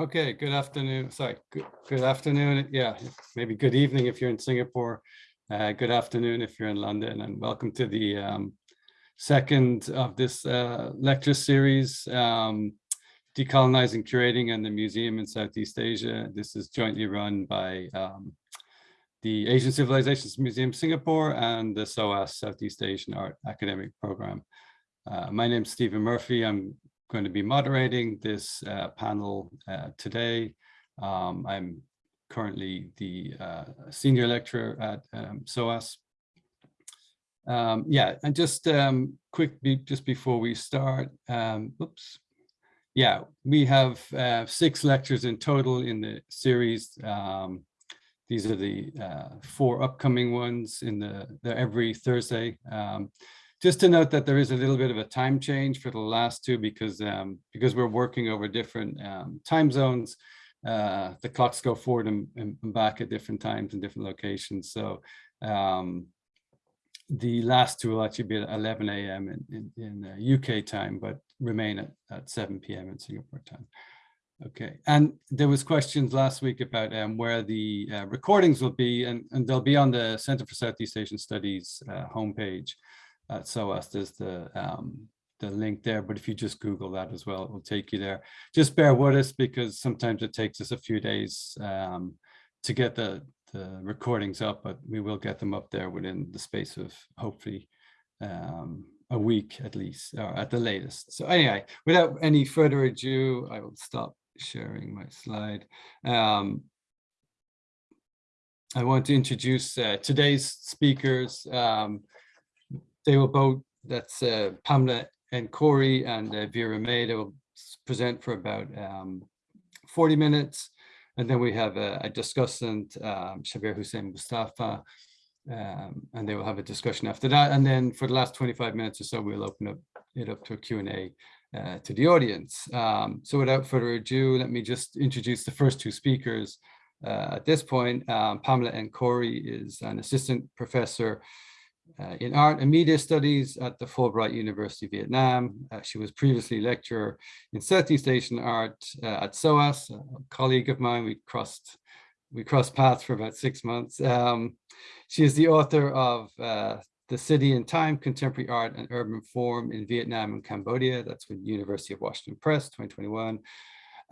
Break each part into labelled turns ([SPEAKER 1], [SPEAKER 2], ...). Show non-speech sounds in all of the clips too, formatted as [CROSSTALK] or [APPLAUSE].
[SPEAKER 1] Okay, good afternoon. Sorry, good, good afternoon. Yeah, maybe good evening if you're in Singapore. Uh, good afternoon if you're in London and welcome to the um, second of this uh, lecture series, um, Decolonizing Curating and the Museum in Southeast Asia. This is jointly run by um, the Asian Civilizations Museum Singapore and the SOAS Southeast Asian Art Academic Program. Uh, my name is Stephen Murphy. I'm going to be moderating this uh, panel uh, today. Um, I'm currently the uh, senior lecturer at um, SOAS. Um, yeah, and just um, quick, be, just before we start, um, oops. Yeah, we have uh, six lectures in total in the series. Um, these are the uh, four upcoming ones in the, the every Thursday. Just to note that there is a little bit of a time change for the last two because um, because we're working over different um, time zones. Uh, the clocks go forward and, and, back at different times in different locations. So um, the last two will actually be at 11 a.m. in, in, in uh, UK time, but remain at, at 7 p.m. in Singapore time. Okay, and there was questions last week about um, where the uh, recordings will be, and, and they'll be on the Center for Southeast Asian Studies uh, homepage at SOAS. There's the um, the link there, but if you just Google that as well, it will take you there. Just bear with us because sometimes it takes us a few days um, to get the, the recordings up, but we will get them up there within the space of hopefully um, a week at least, or at the latest. So anyway, without any further ado, I will stop sharing my slide. Um, I want to introduce uh, today's speakers. Um, they will both, that's uh, Pamela N. Corey and uh, Vera Mey, they will present for about um, 40 minutes. And then we have a, a discussant, um, Shabbir Hussain Mustafa, um, and they will have a discussion after that. And then for the last 25 minutes or so, we'll open up it up to a Q&A uh, to the audience. Um, so without further ado, let me just introduce the first two speakers. Uh, at this point, um, Pamela N. Corey is an assistant professor uh, in art and media studies at the Fulbright University of Vietnam. Uh, she was previously lecturer in Southeast Asian art uh, at SOAS, a colleague of mine. We crossed we crossed paths for about six months. Um, she is the author of uh, The City in Time, Contemporary Art and Urban Form in Vietnam and Cambodia. That's with University of Washington Press, 2021.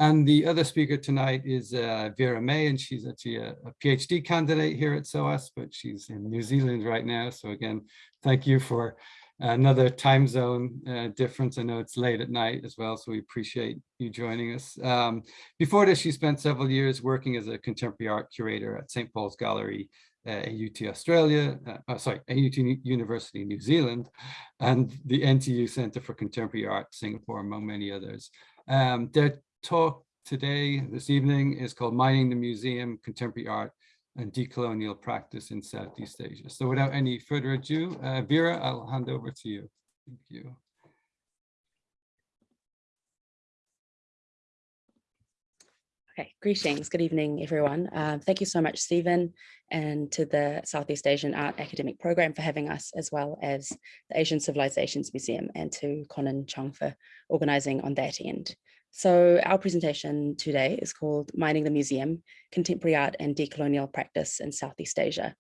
[SPEAKER 1] And the other speaker tonight is uh, Vera Mey, and she's actually a, a, PhD candidate here at SOAS, but she's in New Zealand right now. So again, thank you for another time zone uh, difference. I know it's late at night as well, so we appreciate you joining us. Um, before this, she spent several years working as a contemporary art curator at St. Paul's Gallery uh, AUT Australia, uh, oh, sorry, AUT University New Zealand, and the NTU Center for Contemporary Art Singapore, among many others. Um, their talk today, this evening, is called Mining the Museum, Contemporary Art and Decolonial Practice in Southeast Asia. So without any further ado, uh, Vera, I'll hand over to you. Thank you.
[SPEAKER 2] Okay, greetings, good evening, everyone. Uh, thank you so much, Stephen, and to the Southeast Asian Art Academic Program for having us, as well as the Asian Civilizations Museum, and to Conan Chung for organizing on that end. So our presentation today is called Mining the Museum, Contemporary Art and Decolonial Practice in Southeast Asia.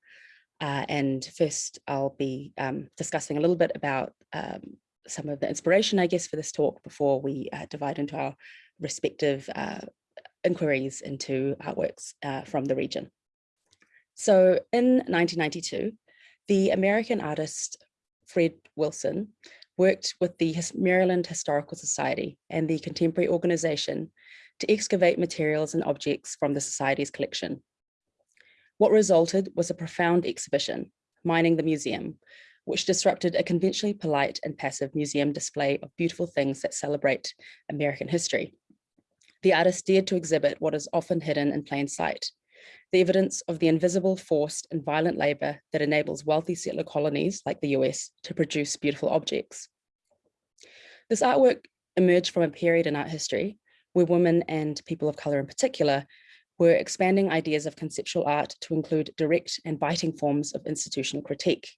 [SPEAKER 2] Uh, and first I'll be um, discussing a little bit about um, some of the inspiration, I guess, for this talk before we uh, divide into our respective uh, inquiries into artworks uh, from the region. So in 1992, the American artist Fred Wilson worked with the Maryland Historical Society and the Contemporary Organization to excavate materials and objects from the Society's collection. What resulted was a profound exhibition, Mining the Museum, which disrupted a conventionally polite and passive museum display of beautiful things that celebrate American history. The artist dared to exhibit what is often hidden in plain sight, the evidence of the invisible, forced and violent labor that enables wealthy settler colonies like the US to produce beautiful objects. This artwork emerged from a period in art history where women and people of color in particular were expanding ideas of conceptual art to include direct and biting forms of institutional critique.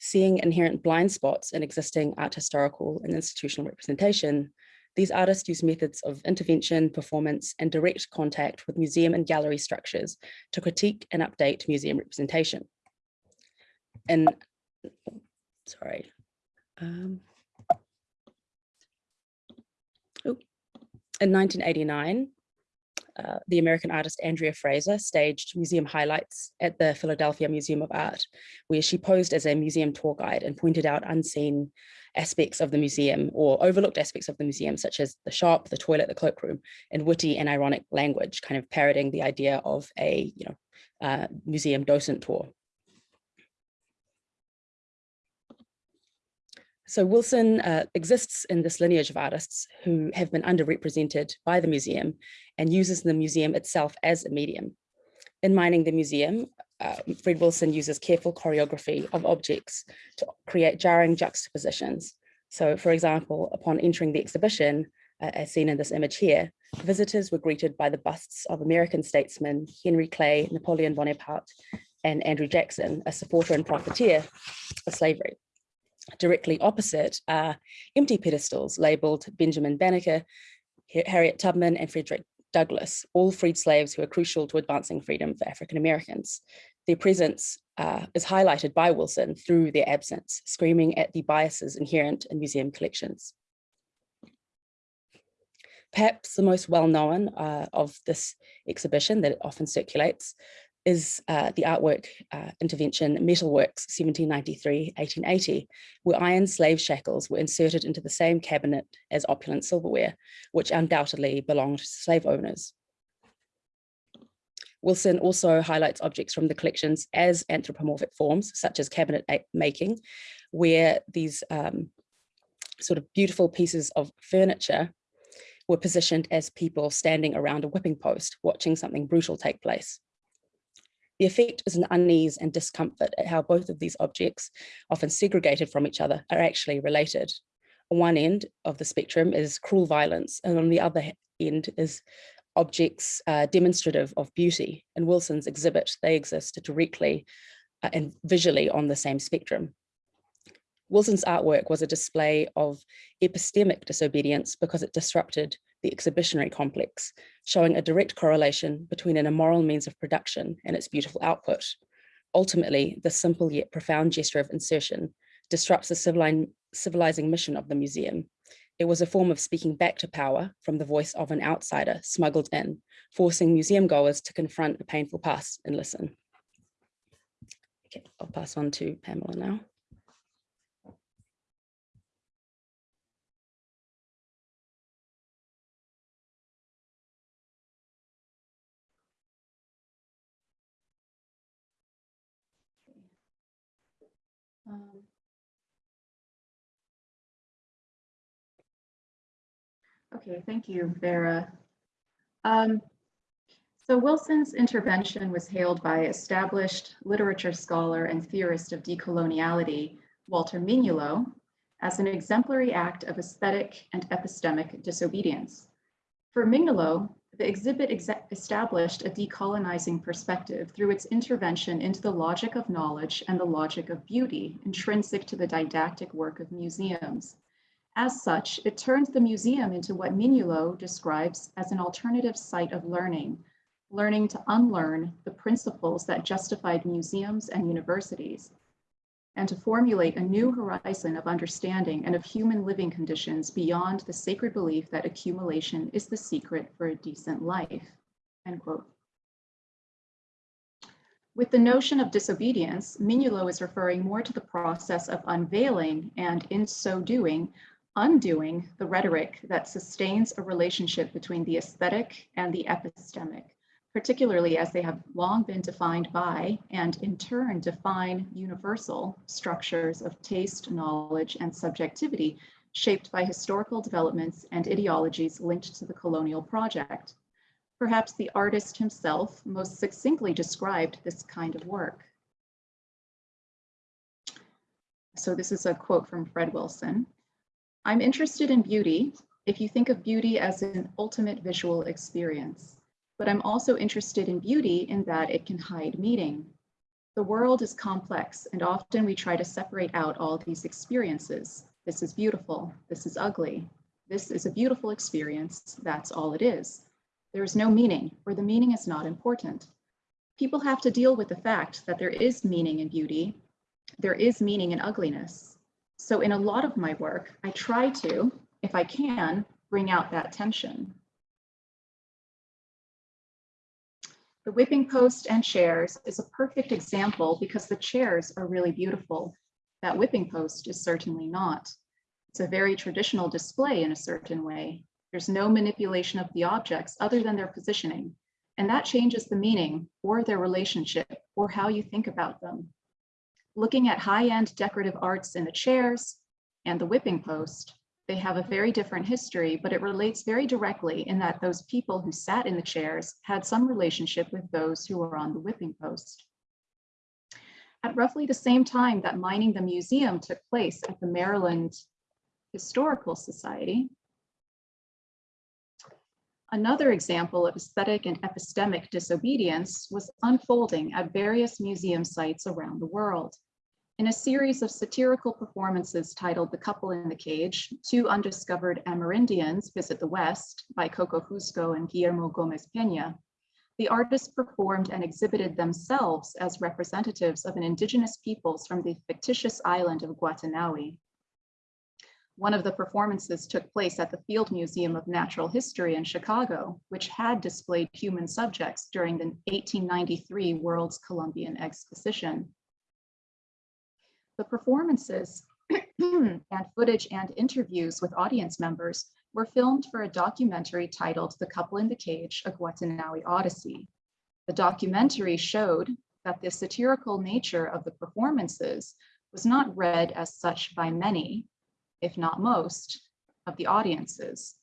[SPEAKER 2] Seeing inherent blind spots in existing art historical and institutional representation, These artists use methods of intervention, performance, and direct contact with museum and gallery structures to critique and update museum representation. And, sorry. Um, oh, in 1989, uh, the American artist Andrea Fraser staged museum highlights at the Philadelphia Museum of Art, where she posed as a museum tour guide and pointed out unseen aspects of the museum or overlooked aspects of the museum, such as the shop, the toilet, the cloakroom, in witty and ironic language, kind of parroting the idea of a you know, uh, museum docent tour. So Wilson uh, exists in this lineage of artists who have been underrepresented by the museum and uses the museum itself as a medium. In Mining the Museum, uh, Fred Wilson uses careful choreography of objects to create jarring juxtapositions. So for example, upon entering the exhibition, uh, as seen in this image here, visitors were greeted by the busts of American statesmen Henry Clay, Napoleon Bonaparte, and Andrew Jackson, a supporter and profiteer of slavery. Directly opposite are empty pedestals labeled Benjamin Banneker, Harriet Tubman, and Frederick Douglass, all freed slaves who are crucial to advancing freedom for African Americans. Their presence uh, is highlighted by Wilson through their absence, screaming at the biases inherent in museum collections. Perhaps the most well-known uh, of this exhibition that often circulates is uh, the artwork uh, intervention Metalworks 1793-1880, where iron slave shackles were inserted into the same cabinet as opulent silverware, which undoubtedly belonged to slave owners. Wilson also highlights objects from the collections as anthropomorphic forms, such as cabinet making, where these um, sort of beautiful pieces of furniture were positioned as people standing around a whipping post, watching something brutal take place. The effect is an unease and discomfort at how both of these objects, often segregated from each other, are actually related. On one end of the spectrum is cruel violence, and on the other end is objects uh, demonstrative of beauty. In Wilson's exhibit, they exist directly uh, and visually on the same spectrum. Wilson's artwork was a display of epistemic disobedience because it disrupted the exhibitionary complex, showing a direct correlation between an immoral means of production and its beautiful output. Ultimately, the simple yet profound gesture of insertion disrupts the civilizing mission of the museum. It was a form of speaking back to power from the voice of an outsider smuggled in, forcing museum goers to confront a painful past and listen. Okay, I'll pass on to Pamela now.
[SPEAKER 3] Okay, thank you, Vera. Um, so Wilson's intervention was hailed by established literature scholar and theorist of decoloniality, Walter Mignolo, as an exemplary act of aesthetic and epistemic disobedience. For Mignolo, the exhibit established a decolonizing perspective through its intervention into the logic of knowledge and the logic of beauty intrinsic to the didactic work of museums. As such, it turns the museum into what Mignolo describes as an alternative site of learning, learning to unlearn the principles that justified museums and universities, and to formulate a new horizon of understanding and of human living conditions beyond the sacred belief that accumulation is the secret for a decent life, end quote. With the notion of disobedience, Mignolo is referring more to the process of unveiling and in so doing, undoing the rhetoric that sustains a relationship between the aesthetic and the epistemic, particularly as they have long been defined by and in turn define universal structures of taste, knowledge, and subjectivity shaped by historical developments and ideologies linked to the colonial project. Perhaps the artist himself most succinctly described this kind of work. So this is a quote from Fred Wilson. I'm interested in beauty if you think of beauty as an ultimate visual experience but I'm also interested in beauty in that it can hide meaning. The world is complex and often we try to separate out all these experiences. This is beautiful, this is ugly. This is a beautiful experience. That's all it is. There is no meaning, or the meaning is not important. People have to deal with the fact that there is meaning in beauty. There is meaning in ugliness. So in a lot of my work, I try to, if I can, bring out that tension. The whipping post and chairs is a perfect example because the chairs are really beautiful. That whipping post is certainly not. It's a very traditional display in a certain way. There's no manipulation of the objects other than their positioning, and that changes the meaning or their relationship or how you think about them. Looking at high-end decorative arts in the chairs and the whipping post, they have a very different history, but it relates very directly in that those people who sat in the chairs had some relationship with those who were on the whipping post. At roughly the same time that mining the museum took place at the Maryland Historical Society, Another example of aesthetic and epistemic disobedience was unfolding at various museum sites around the world. In a series of satirical performances titled The Couple in the Cage, Two Undiscovered Amerindians Visit the West by Coco Fusco and Guillermo Gomez Peña, the artists performed and exhibited themselves as representatives of an indigenous peoples from the fictitious island of Guatinaui. One of the performances took place at the Field Museum of Natural History in Chicago, which had displayed human subjects during the 1893 World's Columbian Exposition. The performances [CLEARS THROAT] and footage and interviews with audience members were filmed for a documentary titled The Couple in the Cage, A Guatinaui Odyssey. The documentary showed that the satirical nature of the performances was not read as such by many, if not most, of the audiences,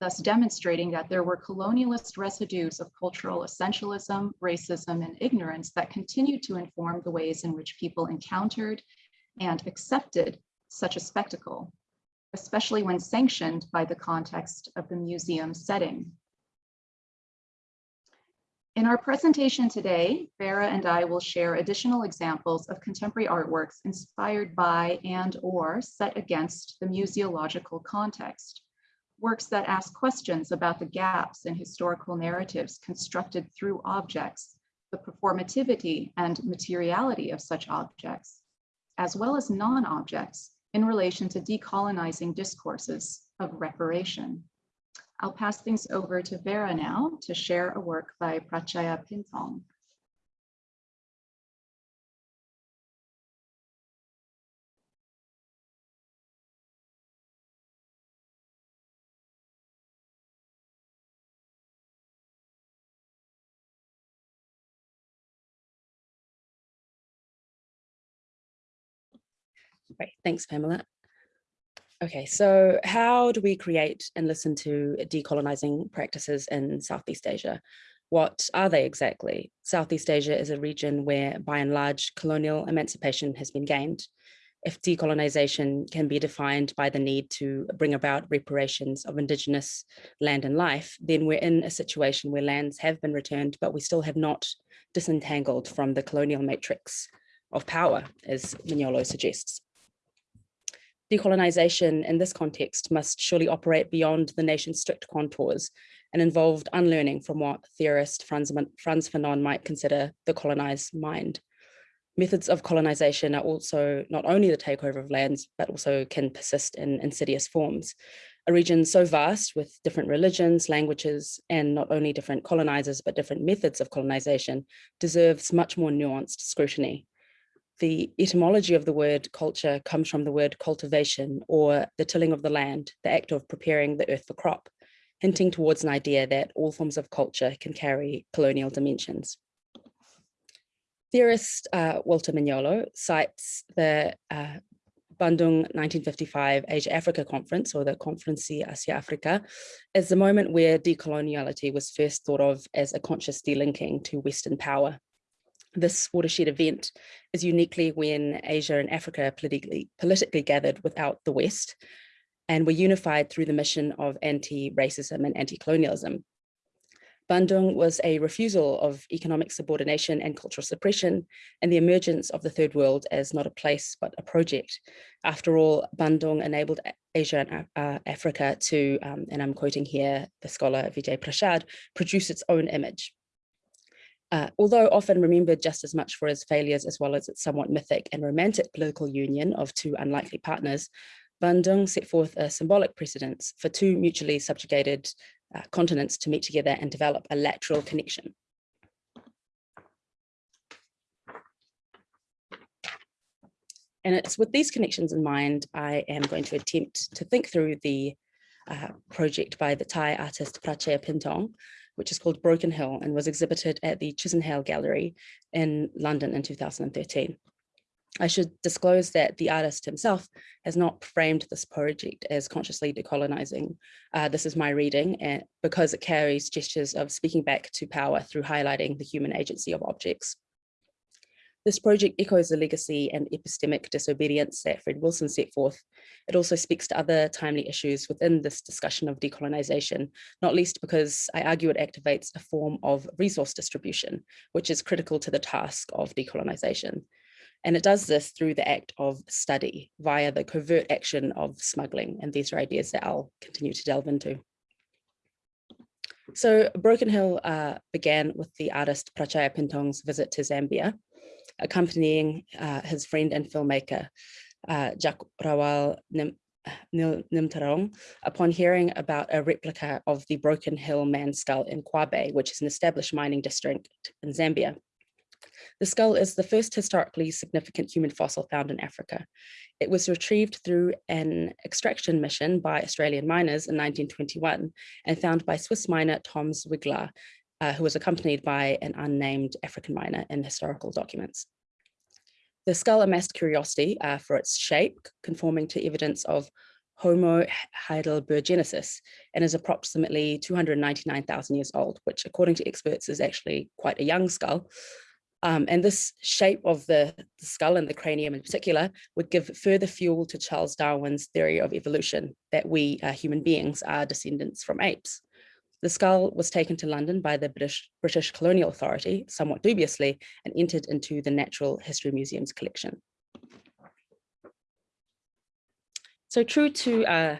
[SPEAKER 3] thus demonstrating that there were colonialist residues of cultural essentialism, racism, and ignorance that continued to inform the ways in which people encountered and accepted such a spectacle, especially when sanctioned by the context of the museum setting. In our presentation today, Vera and I will share additional examples of contemporary artworks inspired by and or set against the museological context. Works that ask questions about the gaps in historical narratives constructed through objects, the performativity and materiality of such objects, as well as non-objects in relation to decolonizing discourses of reparation. I'll pass things over to Vera now to share a work by Pratchaya Phinthong.
[SPEAKER 2] Great, thanks, Pamela. Okay, so how do we create and listen to decolonizing practices in Southeast Asia? What are they exactly? Southeast Asia is a region where, by and large, colonial emancipation has been gained. If decolonization can be defined by the need to bring about reparations of indigenous land and life, then we're in a situation where lands have been returned, but we still have not disentangled from the colonial matrix of power, as Mignolo suggests decolonization in this context must surely operate beyond the nation's strict contours and involved unlearning from what theorist Franz, Frantz Fanon might consider the colonized mind. Methods of colonization are also not only the takeover of lands, but also can persist in insidious forms. A region so vast with different religions, languages, and not only different colonizers, but different methods of colonization deserves much more nuanced scrutiny the etymology of the word culture comes from the word cultivation or the tilling of the land, the act of preparing the earth for crop, hinting towards an idea that all forms of culture can carry colonial dimensions. Theorist uh, Walter Mignolo cites the uh, Bandung 1955 Asia-Africa Conference or the Conferencia Asia-Africa as the moment where decoloniality was first thought of as a conscious delinking to Western power this watershed event is uniquely when Asia and Africa politically, politically gathered without the West and were unified through the mission of anti-racism and anti-colonialism. Bandung was a refusal of economic subordination and cultural suppression and the emergence of the third world as not a place but a project. After all, Bandung enabled Asia and uh, Africa to, um, and I'm quoting here the scholar Vijay Prashad, produce its own image. Uh, although often remembered just as much for its failures as well as its somewhat mythic and romantic political union of two unlikely partners, Bandung set forth a symbolic precedence for two mutually subjugated uh, continents to meet together and develop a lateral connection. And it's with these connections in mind, I am going to attempt to think through the uh, project by the Thai artist Pratchaya Phinthong, which is called Broken Hill and was exhibited at the Chisenhale Gallery in London in 2013. I should disclose that the artist himself has not framed this project as consciously decolonizing. Uh, this is my reading and because it carries gestures of speaking back to power through highlighting the human agency of objects. This project echoes the legacy and epistemic disobedience that Fred Wilson set forth. It also speaks to other timely issues within this discussion of decolonization, not least because I argue it activates a form of resource distribution, which is critical to the task of decolonization. And it does this through the act of study via the covert action of smuggling. And these are ideas that I'll continue to delve into. So Broken Hill uh, began with the artist Pratchaya Phinthong's visit to Zambia accompanying uh, his friend and filmmaker, uh, Jack Rawal Nim Nilthamrong, upon hearing about a replica of the Broken Hill Man skull in Kabwe, which is an established mining district in Zambia. The skull is the first historically significant human fossil found in Africa. It was retrieved through an extraction mission by Australian miners in 1921 and found by Swiss miner Tom Zwiglaar uh, who was accompanied by an unnamed African miner in historical documents. The skull amassed curiosity uh, for its shape, conforming to evidence of Homo heidelbergensis, and is approximately 299,000 years old, which according to experts is actually quite a young skull. Um, and this shape of the, the, skull and the cranium in particular would give further fuel to Charles Darwin's theory of evolution, that we uh, human beings are descendants from apes. The skull was taken to London by the British, British Colonial Authority, somewhat dubiously, and entered into the Natural History Museum's collection. So true to uh,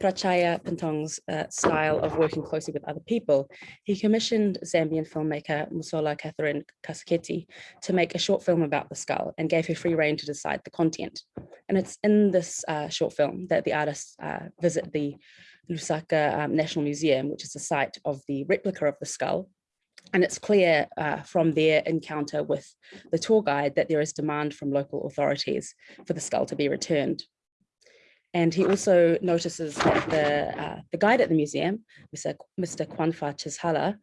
[SPEAKER 2] Pratchaya Phinthong's uh, style of working closely with other people, he commissioned Zambian filmmaker Musola Catherine Kaseketi to make a short film about the skull and gave her free rein to decide the content. And it's in this uh, short film that the artists uh, visit the Lusaka um, National Museum, which is the site of the replica of the skull. And it's clear uh, from their encounter with the tour guide that there is demand from local authorities for the skull to be returned. And he also notices that the, uh, the guide at the museum, Mr. Mr. Kwanfa Chishala,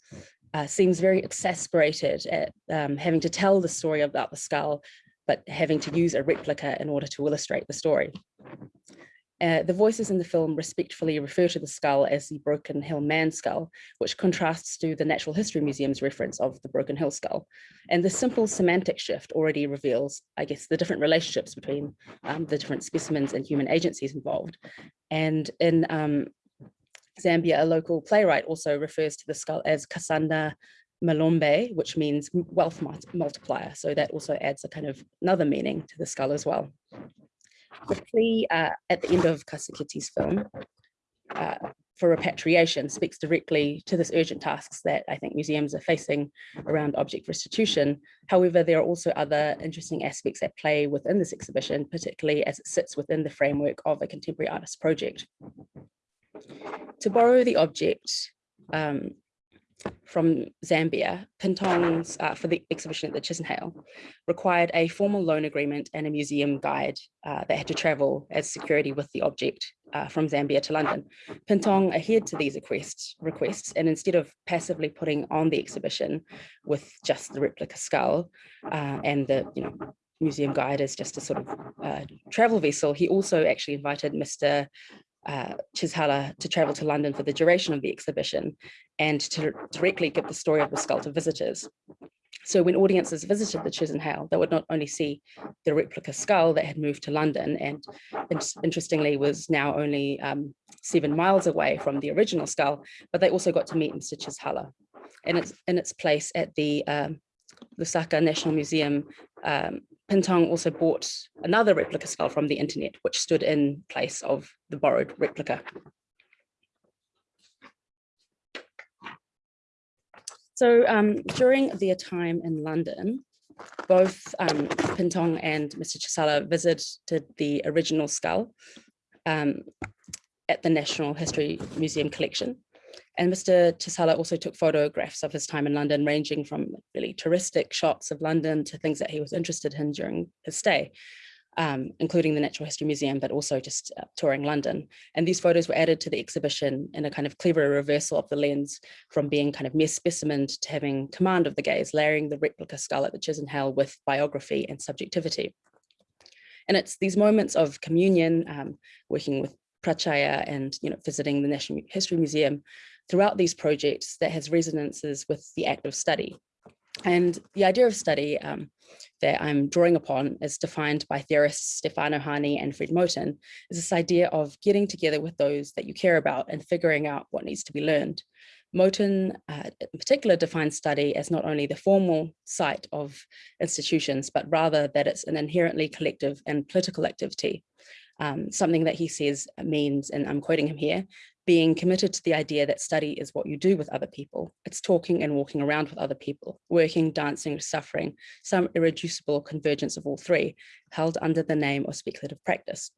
[SPEAKER 2] uh, seems very exasperated at um, having to tell the story about the skull, but having to use a replica in order to illustrate the story. Uh, the voices in the film respectfully refer to the skull as the Broken Hill Man skull, which contrasts to the Natural History Museum's reference of the Broken Hill skull. And the simple semantic shift already reveals, I guess, the different relationships between um, the different specimens and human agencies involved. And in um, Zambia, a local playwright also refers to the skull as Kasanda Malombe, which means wealth multiplier. So that also adds a kind of another meaning to the skull as well. The plea uh, at the end of Kaseketi's film uh, for repatriation speaks directly to this urgent tasks that I think museums are facing around object restitution. However, there are also other interesting aspects at play within this exhibition, particularly as it sits within the framework of a contemporary artist project. To borrow the object, um, from Zambia, Phinthong's uh, for the exhibition at the Chisenhale required a formal loan agreement and a museum guide uh, that had to travel as security with the object uh, from Zambia to London. Phinthong adhered to these requests, requests and instead of passively putting on the exhibition with just the replica skull uh, and the you know museum guide as just a sort of uh, travel vessel, he also actually invited Mr uh, Chishala to travel to London for the duration of the exhibition and to directly give the story of the skull to visitors. So when audiences visited the Chisenhale, they would not only see the replica skull that had moved to London and interestingly was now only um, seven miles away from the original skull, but they also got to meet Mr. Chishala. and it's in its place at the um, Lusaka National Museum. Um, Phinthong also bought another replica skull from the internet, which stood in place of the borrowed replica. So um, during their time in London, both um, Phinthong and Mr. Chisala visited the original skull um, at the National History Museum collection. And Mr. Chisala also took photographs of his time in London, ranging from really touristic shots of London to things that he was interested in during his stay um, including the Natural History Museum, but also just uh, touring London. And these photos were added to the exhibition in a kind of clever reversal of the lens from being kind of mere specimen to having command of the gaze, layering the replica skull at the Chisholm Chisenhale with biography and subjectivity. And it's these moments of communion, um, working with Pratchaya and you know visiting the National History Museum throughout these projects that has resonances with the act of study. And the idea of study um, that I'm drawing upon is defined by theorists Stefano Harney and Fred Moten, is this idea of getting together with those that you care about and figuring out what needs to be learned. Moten uh, in particular defines study as not only the formal site of institutions, but rather that it's an inherently collective and political activity. Um, something that he says means, and I'm quoting him here, being committed to the idea that study is what you do with other people. It's talking and walking around with other people, working, dancing, suffering, some irreducible convergence of all three, held under the name of speculative practice.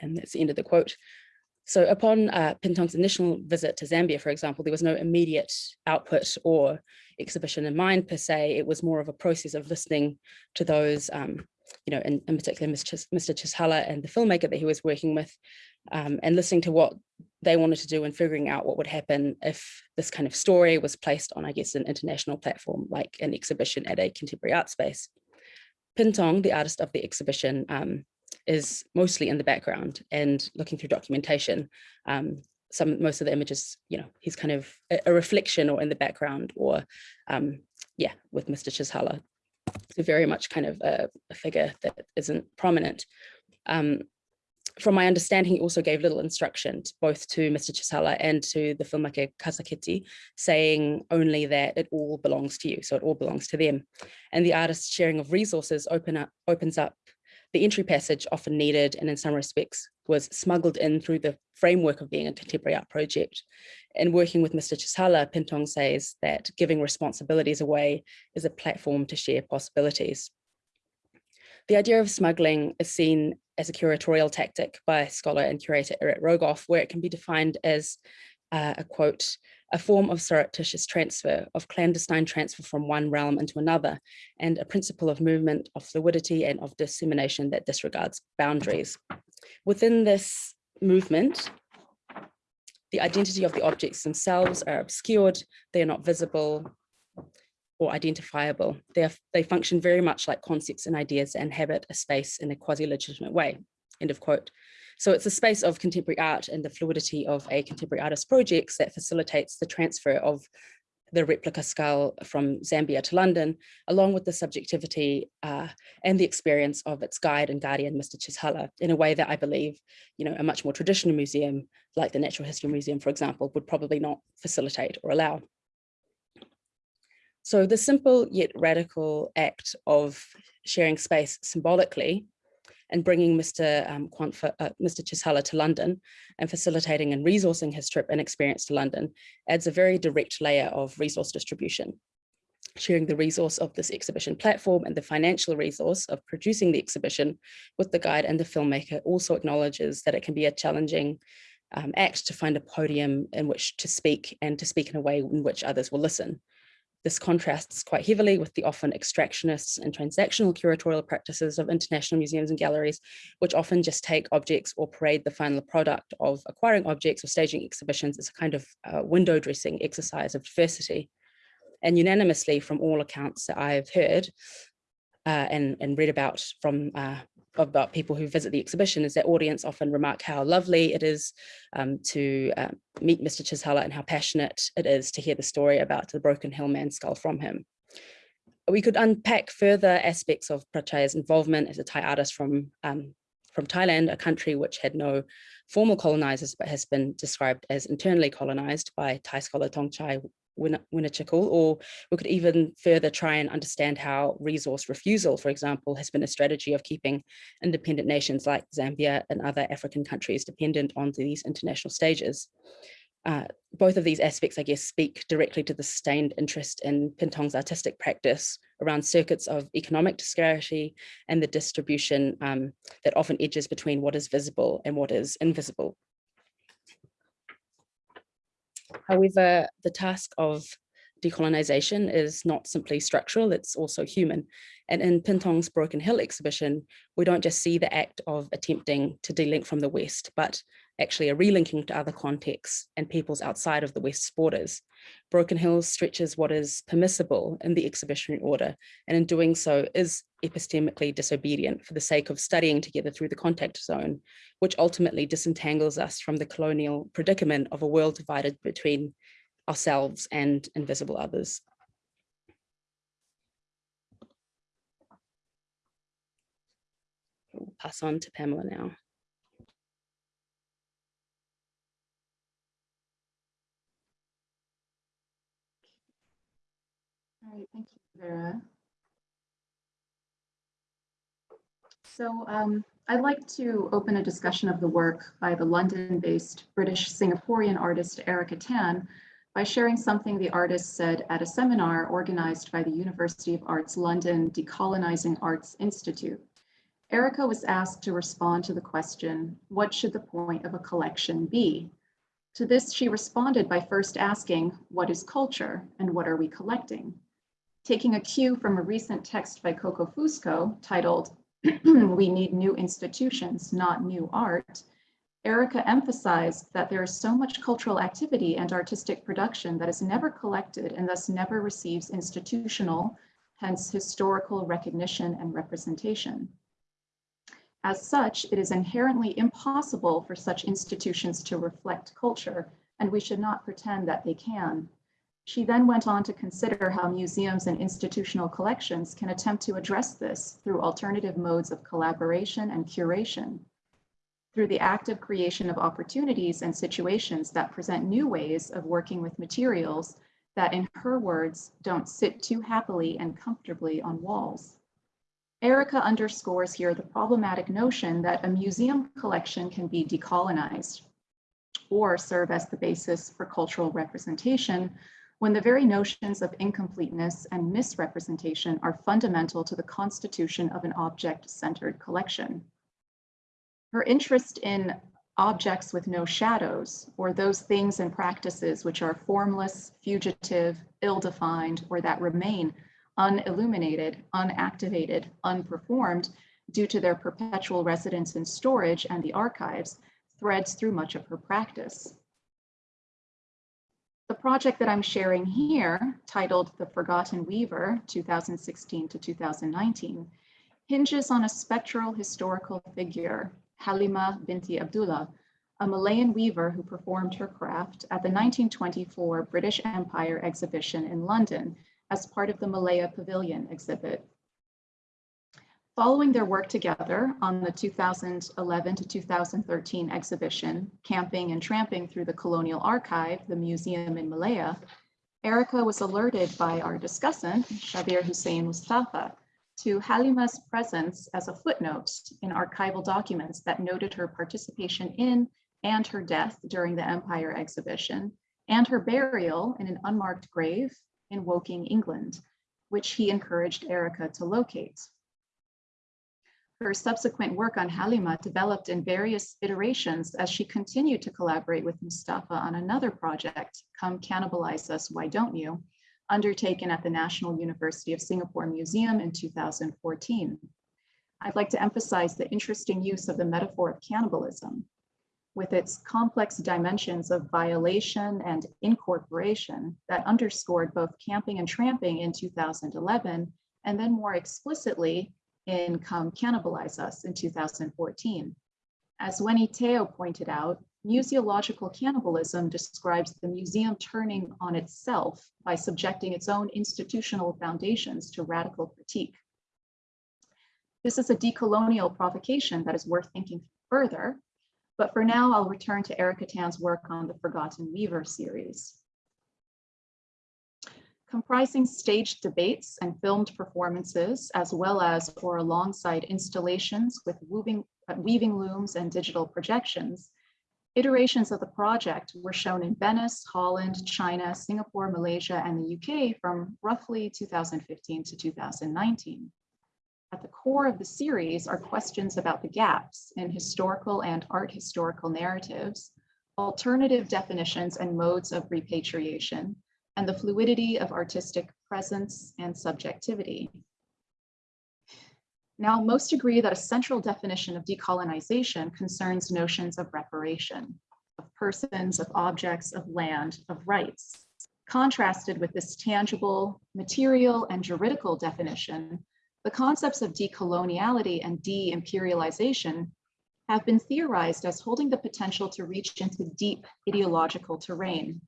[SPEAKER 2] And that's the end of the quote. So upon uh, Phinthong's initial visit to Zambia, for example, there was no immediate output or exhibition in mind per se. It was more of a process of listening to those, um, you know, in, in particular Mr. Mr. Chisala and the filmmaker that he was working with, um, and listening to what they wanted to do and figuring out what would happen if this kind of story was placed on, I guess, an international platform like an exhibition at a contemporary art space. Phinthong, the artist of the exhibition, um, is mostly in the background and looking through documentation. Um, some most of the images, you know, he's kind of a, a reflection or in the background or, um, yeah, with Mr. Chisala. So very much kind of a, a figure that isn't prominent. Um, from my understanding, he also gave little instruction both to Mr. Chisala and to the filmmaker Kaseketi, saying only that it all belongs to you, so it all belongs to them. And the artist's sharing of resources open up, opens up the entry passage often needed and in some respects was smuggled in through the framework of being a contemporary art project. And working with Mr. Chisala, Phinthong says that giving responsibilities away is a platform to share possibilities. The idea of smuggling is seen as a curatorial tactic by scholar and curator Irit Rogoff, where it can be defined as uh, a quote, a form of surreptitious transfer, of clandestine transfer from one realm into another, and a principle of movement, of fluidity, and of dissemination that disregards boundaries. Within this movement, the identity of the objects themselves are obscured, they are not visible, or identifiable. They, are, they function very much like concepts and ideas and inhabit a space in a quasi-legitimate way, end of quote. So it's a space of contemporary art and the fluidity of a contemporary artist projects that facilitates the transfer of the replica skull from Zambia to London, along with the subjectivity uh, and the experience of its guide and guardian, Mr. Chisala, in a way that I believe, you know, a much more traditional museum, like the Natural History Museum, for example, would probably not facilitate or allow. So the simple yet radical act of sharing space symbolically and bringing Mr. Um, uh, Mr. Chisala to London and facilitating and resourcing his trip and experience to London adds a very direct layer of resource distribution. Sharing the resource of this exhibition platform and the financial resource of producing the exhibition with the guide and the filmmaker also acknowledges that it can be a challenging um, act to find a podium in which to speak and to speak in a way in which others will listen. This contrasts quite heavily with the often extractionist and transactional curatorial practices of international museums and galleries, which often just take objects or parade the final product of acquiring objects or staging exhibitions as a kind of uh, window dressing exercise of diversity. And unanimously from all accounts that I've heard uh, and, and read about from uh, about people who visit the exhibition is that audience often remark how lovely it is um, to uh, meet Mr. Chisala and how passionate it is to hear the story about the broken Hill hillman skull from him. We could unpack further aspects of Pratchaya's involvement as a Thai artist from, um, from Thailand, a country which had no formal colonizers, but has been described as internally colonized by Thai scholar Thongchai Win- Winichakul, or we could even further try and understand how resource refusal, for example, has been a strategy of keeping independent nations like Zambia and other African countries dependent on these international stages. Uh, both of these aspects, I guess, speak directly to the sustained interest in Phinthong's artistic practice around circuits of economic disparity and the distribution um, that often edges between what is visible and what is invisible. However, the task of decolonization is not simply structural, it's also human. And in Phinthong's Broken Hill exhibition, we don't just see the act of attempting to delink from the West, but actually a relinking to other contexts and peoples outside of the West's borders. Broken Hill stretches what is permissible in the exhibitionary order, and in doing so is epistemically disobedient for the sake of studying together through the contact zone, which ultimately disentangles us from the colonial predicament of a world divided between ourselves and invisible others. We'll pass on to Pamela now.
[SPEAKER 3] Right, thank you, Vera. So um, I'd like to open a discussion of the work by the London-based British Singaporean artist Erika Tan by sharing something the artist said at a seminar organized by the University of Arts London Decolonizing Arts Institute. Erika was asked to respond to the question, what should the point of a collection be? To this, she responded by first asking, what is culture and what are we collecting? Taking a cue from a recent text by Coco Fusco titled, [CLEARS THROAT] We Need New Institutions, Not New Art, Erika emphasized that there is so much cultural activity and artistic production that is never collected and thus never receives institutional, hence historical recognition and representation. As such, it is inherently impossible for such institutions to reflect culture, and we should not pretend that they can. She then went on to consider how museums and institutional collections can attempt to address this through alternative modes of collaboration and curation, through the active creation of opportunities and situations that present new ways of working with materials that, in her words, don't sit too happily and comfortably on walls. Erika underscores here the problematic notion that a museum collection can be decolonized or serve as the basis for cultural representation when the very notions of incompleteness and misrepresentation are fundamental to the constitution of an object-centered collection. Her interest in objects with no shadows, or those things and practices which are formless, fugitive, ill-defined, or that remain unilluminated, unactivated, unperformed due to their perpetual residence in storage and the archives, threads through much of her practice. The project that I'm sharing here, titled The Forgotten Weaver, 2016 to 2019, hinges on a spectral historical figure, Halima binti Abdullah, a Malayan weaver who performed her craft at the 1924 British Empire exhibition in London as part of the Malaya Pavilion exhibit. Following their work together on the 2011 to 2013 exhibition, Camping and Tramping Through the Colonial Archive, the museum in Malaya, Erika was alerted by our discussant, Shabbir Hussain Mustafa, to Halima's presence as a footnote in archival documents that noted her participation in and her death during the Empire exhibition, and her burial in an unmarked grave in Woking, England, which he encouraged Erika to locate. Her subsequent work on Halima developed in various iterations as she continued to collaborate with Mustafa on another project, Come Cannibalize Us, Why Don't You, undertaken at the National University of Singapore Museum in 2014. I'd like to emphasize the interesting use of the metaphor of cannibalism with its complex dimensions of violation and incorporation that underscored both camping and tramping in 2011, and then more explicitly in Come Cannibalize Us in 2014. As Wenny Teo pointed out, museological cannibalism describes the museum turning on itself by subjecting its own institutional foundations to radical critique. This is a decolonial provocation that is worth thinking further, but for now I'll return to Erika Tan's work on the Forgotten Weaver series. Comprising staged debates and filmed performances, as well as or alongside installations with weaving, uh, weaving looms and digital projections, iterations of the project were shown in Venice, Holland, China, Singapore, Malaysia, and the UK from roughly 2015 to 2019. At the core of the series are questions about the gaps in historical and art historical narratives, alternative definitions and modes of repatriation, and the fluidity of artistic presence and subjectivity. Now, most agree that a central definition of decolonization concerns notions of reparation, of persons, of objects, of land, of rights, contrasted with this tangible, material, and juridical definition the concepts of decoloniality and de-imperialization have been theorized as holding the potential to reach into deep ideological terrain,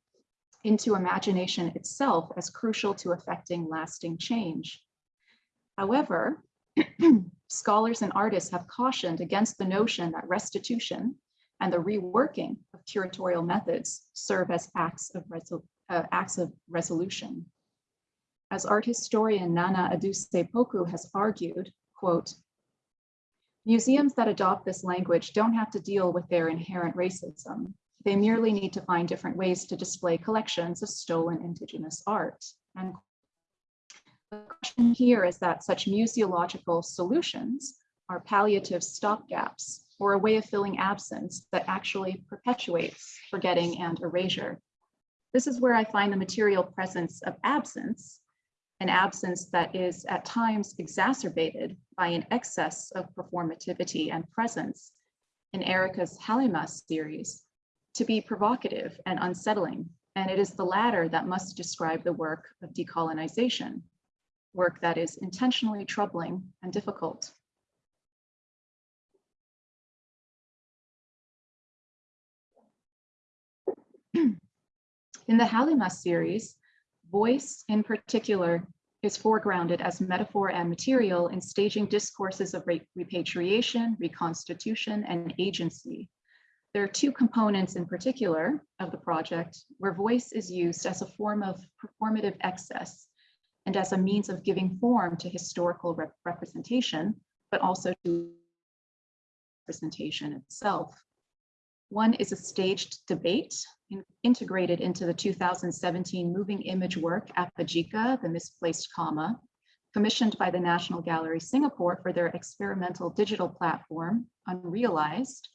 [SPEAKER 3] into imagination itself as crucial to affecting lasting change. However, [CLEARS THROAT] scholars and artists have cautioned against the notion that restitution and the reworking of curatorial methods serve as acts of, uh, acts of resolution. As art historian Nana Adusei-Poku has argued, quote, museums that adopt this language don't have to deal with their inherent racism. They merely need to find different ways to display collections of stolen indigenous art. And the question here is that such museological solutions are palliative stopgaps or a way of filling absence that actually perpetuates forgetting and erasure. This is where I find the material presence of absence an absence that is at times exacerbated by an excess of performativity and presence in Erika's Halima series to be provocative and unsettling. And it is the latter that must describe the work of decolonization, work that is intentionally troubling and difficult. In the Halima series, Voice, in particular, is foregrounded as metaphor and material in staging discourses of repatriation, reconstitution, and agency. There are two components in particular of the project where voice is used as a form of performative excess and as a means of giving form to historical rep representation, but also to representation itself. One is a staged debate in, integrated into the 2017 moving image work Apa Jika, the Misplaced Comma, commissioned by the National Gallery Singapore for their experimental digital platform, Unrealized,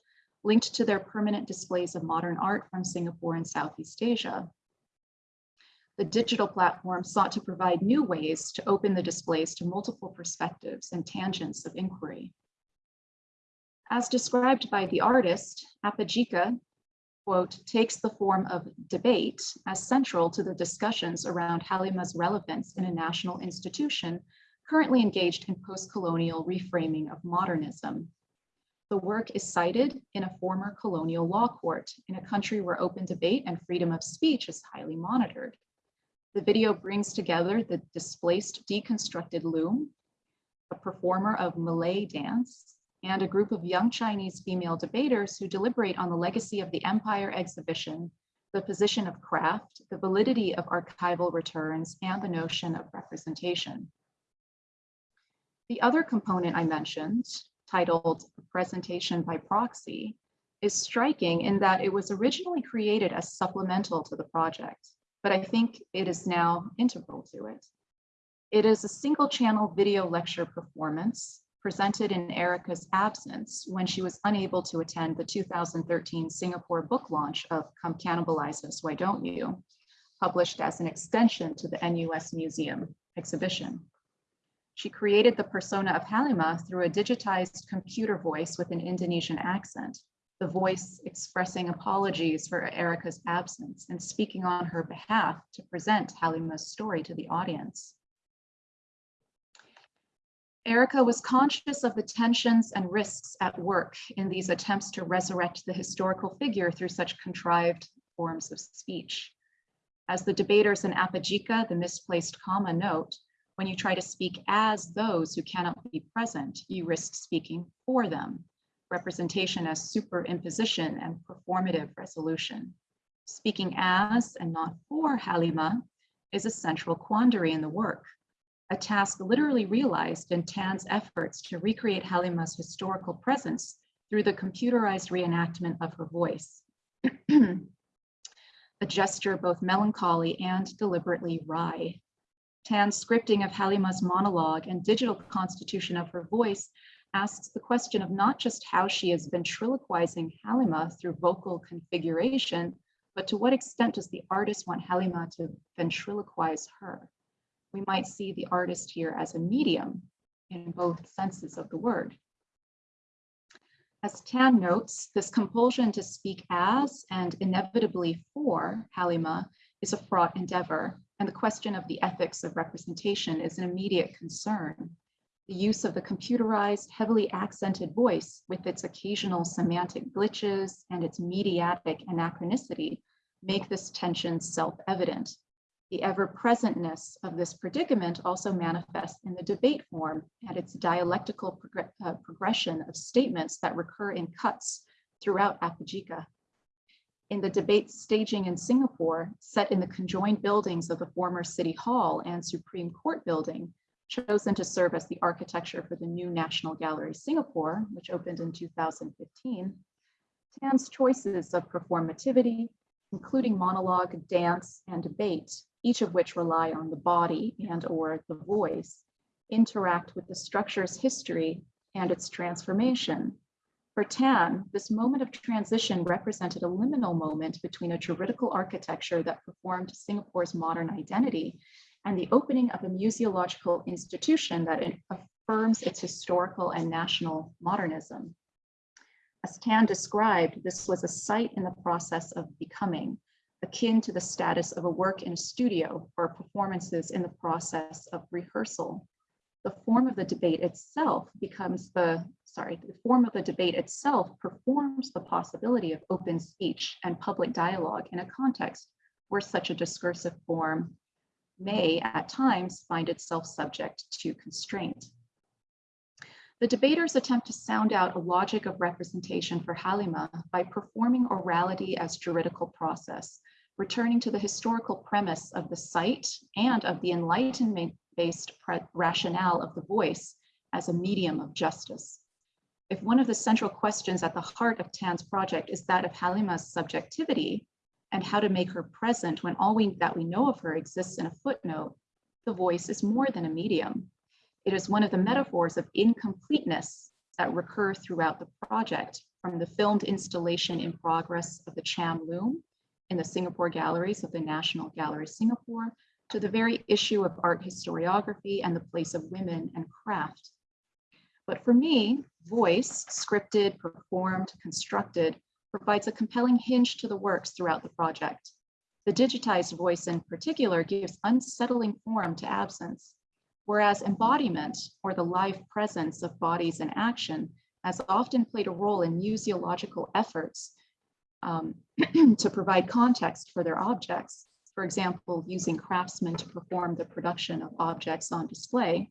[SPEAKER 3] linked to their permanent displays of modern art from Singapore and Southeast Asia. The digital platform sought to provide new ways to open the displays to multiple perspectives and tangents of inquiry. As described by the artist, Apa Jika, quote, takes the form of debate as central to the discussions around Halima's relevance in a national institution currently engaged in post-colonial reframing of modernism. The work is cited in a former colonial law court in a country where open debate and freedom of speech is highly monitored. The video brings together the displaced deconstructed loom, a performer of Malay dance, and a group of young Chinese female debaters who deliberate on the legacy of the Empire exhibition, the position of craft, the validity of archival returns, and the notion of representation. The other component I mentioned, titled Presentation by Proxy, is striking in that it was originally created as supplemental to the project, but I think it is now integral to it. It is a single channel video lecture performance presented in Erika's absence when she was unable to attend the 2013 Singapore book launch of Come Cannibalize Us, Why Don't You, published as an extension to the NUS Museum exhibition. She created the persona of Halima through a digitized computer voice with an Indonesian accent, the voice expressing apologies for Erika's absence and speaking on her behalf to present Halima's story to the audience. Erika was conscious of the tensions and risks at work in these attempts to resurrect the historical figure through such contrived forms of speech. As the debaters in Apa Jika, the misplaced comma note, when you try to speak as those who cannot be present, you risk speaking for them. Representation as superimposition and performative resolution. Speaking as and not for Halima is a central quandary in the work, a task literally realized in Tan's efforts to recreate Halima's historical presence through the computerized reenactment of her voice. [CLEARS THROAT] a gesture both melancholy and deliberately wry. Tan's scripting of Halima's monologue and digital constitution of her voice asks the question of not just how she is ventriloquizing Halima through vocal configuration, but to what extent does the artist want Halima to ventriloquize her? We might see the artist here as a medium in both senses of the word. As Tan notes, this compulsion to speak as and inevitably for Halima is a fraught endeavor, and the question of the ethics of representation is an immediate concern. The use of the computerized, heavily accented voice with its occasional semantic glitches and its mediatic anachronicity make this tension self-evident. The ever-presentness of this predicament also manifests in the debate form and its dialectical progr uh, progression of statements that recur in cuts throughout Apa Jika. In the debate staging in Singapore, set in the conjoined buildings of the former City Hall and Supreme Court building, chosen to serve as the architecture for the new National Gallery Singapore, which opened in 2015, Tan's choices of performativity, including monologue, dance, and debate, each of which rely on the body and or the voice, interact with the structure's history and its transformation. For Tan, this moment of transition represented a liminal moment between a juridical architecture that performed Singapore's modern identity and the opening of a museological institution that affirms its historical and national modernism. As Tan described, this was a site in the process of becoming, akin to the status of a work in a studio or performances in the process of rehearsal. The form of the debate itself becomes the, sorry, the form of the debate itself performs the possibility of open speech and public dialogue in a context where such a discursive form may at times find itself subject to constraint. The debaters attempt to sound out a logic of representation for Halima by performing orality as juridical process, returning to the historical premise of the site and of the enlightenment-based rationale of the voice as a medium of justice. If one of the central questions at the heart of Tan's project is that of Halima's subjectivity and how to make her present when all we, that we know of her exists in a footnote, the voice is more than a medium. It is one of the metaphors of incompleteness that recur throughout the project, from the filmed installation in progress of the Cham Loom in the Singapore galleries of the National Gallery Singapore, to the very issue of art historiography and the place of women and craft. But for me, voice, scripted, performed, constructed, provides a compelling hinge to the works throughout the project. The digitized voice in particular gives unsettling form to absence, whereas embodiment or the live presence of bodies in action has often played a role in museological efforts um, [CLEARS THROAT] to provide context for their objects. For example, using craftsmen to perform the production of objects on display.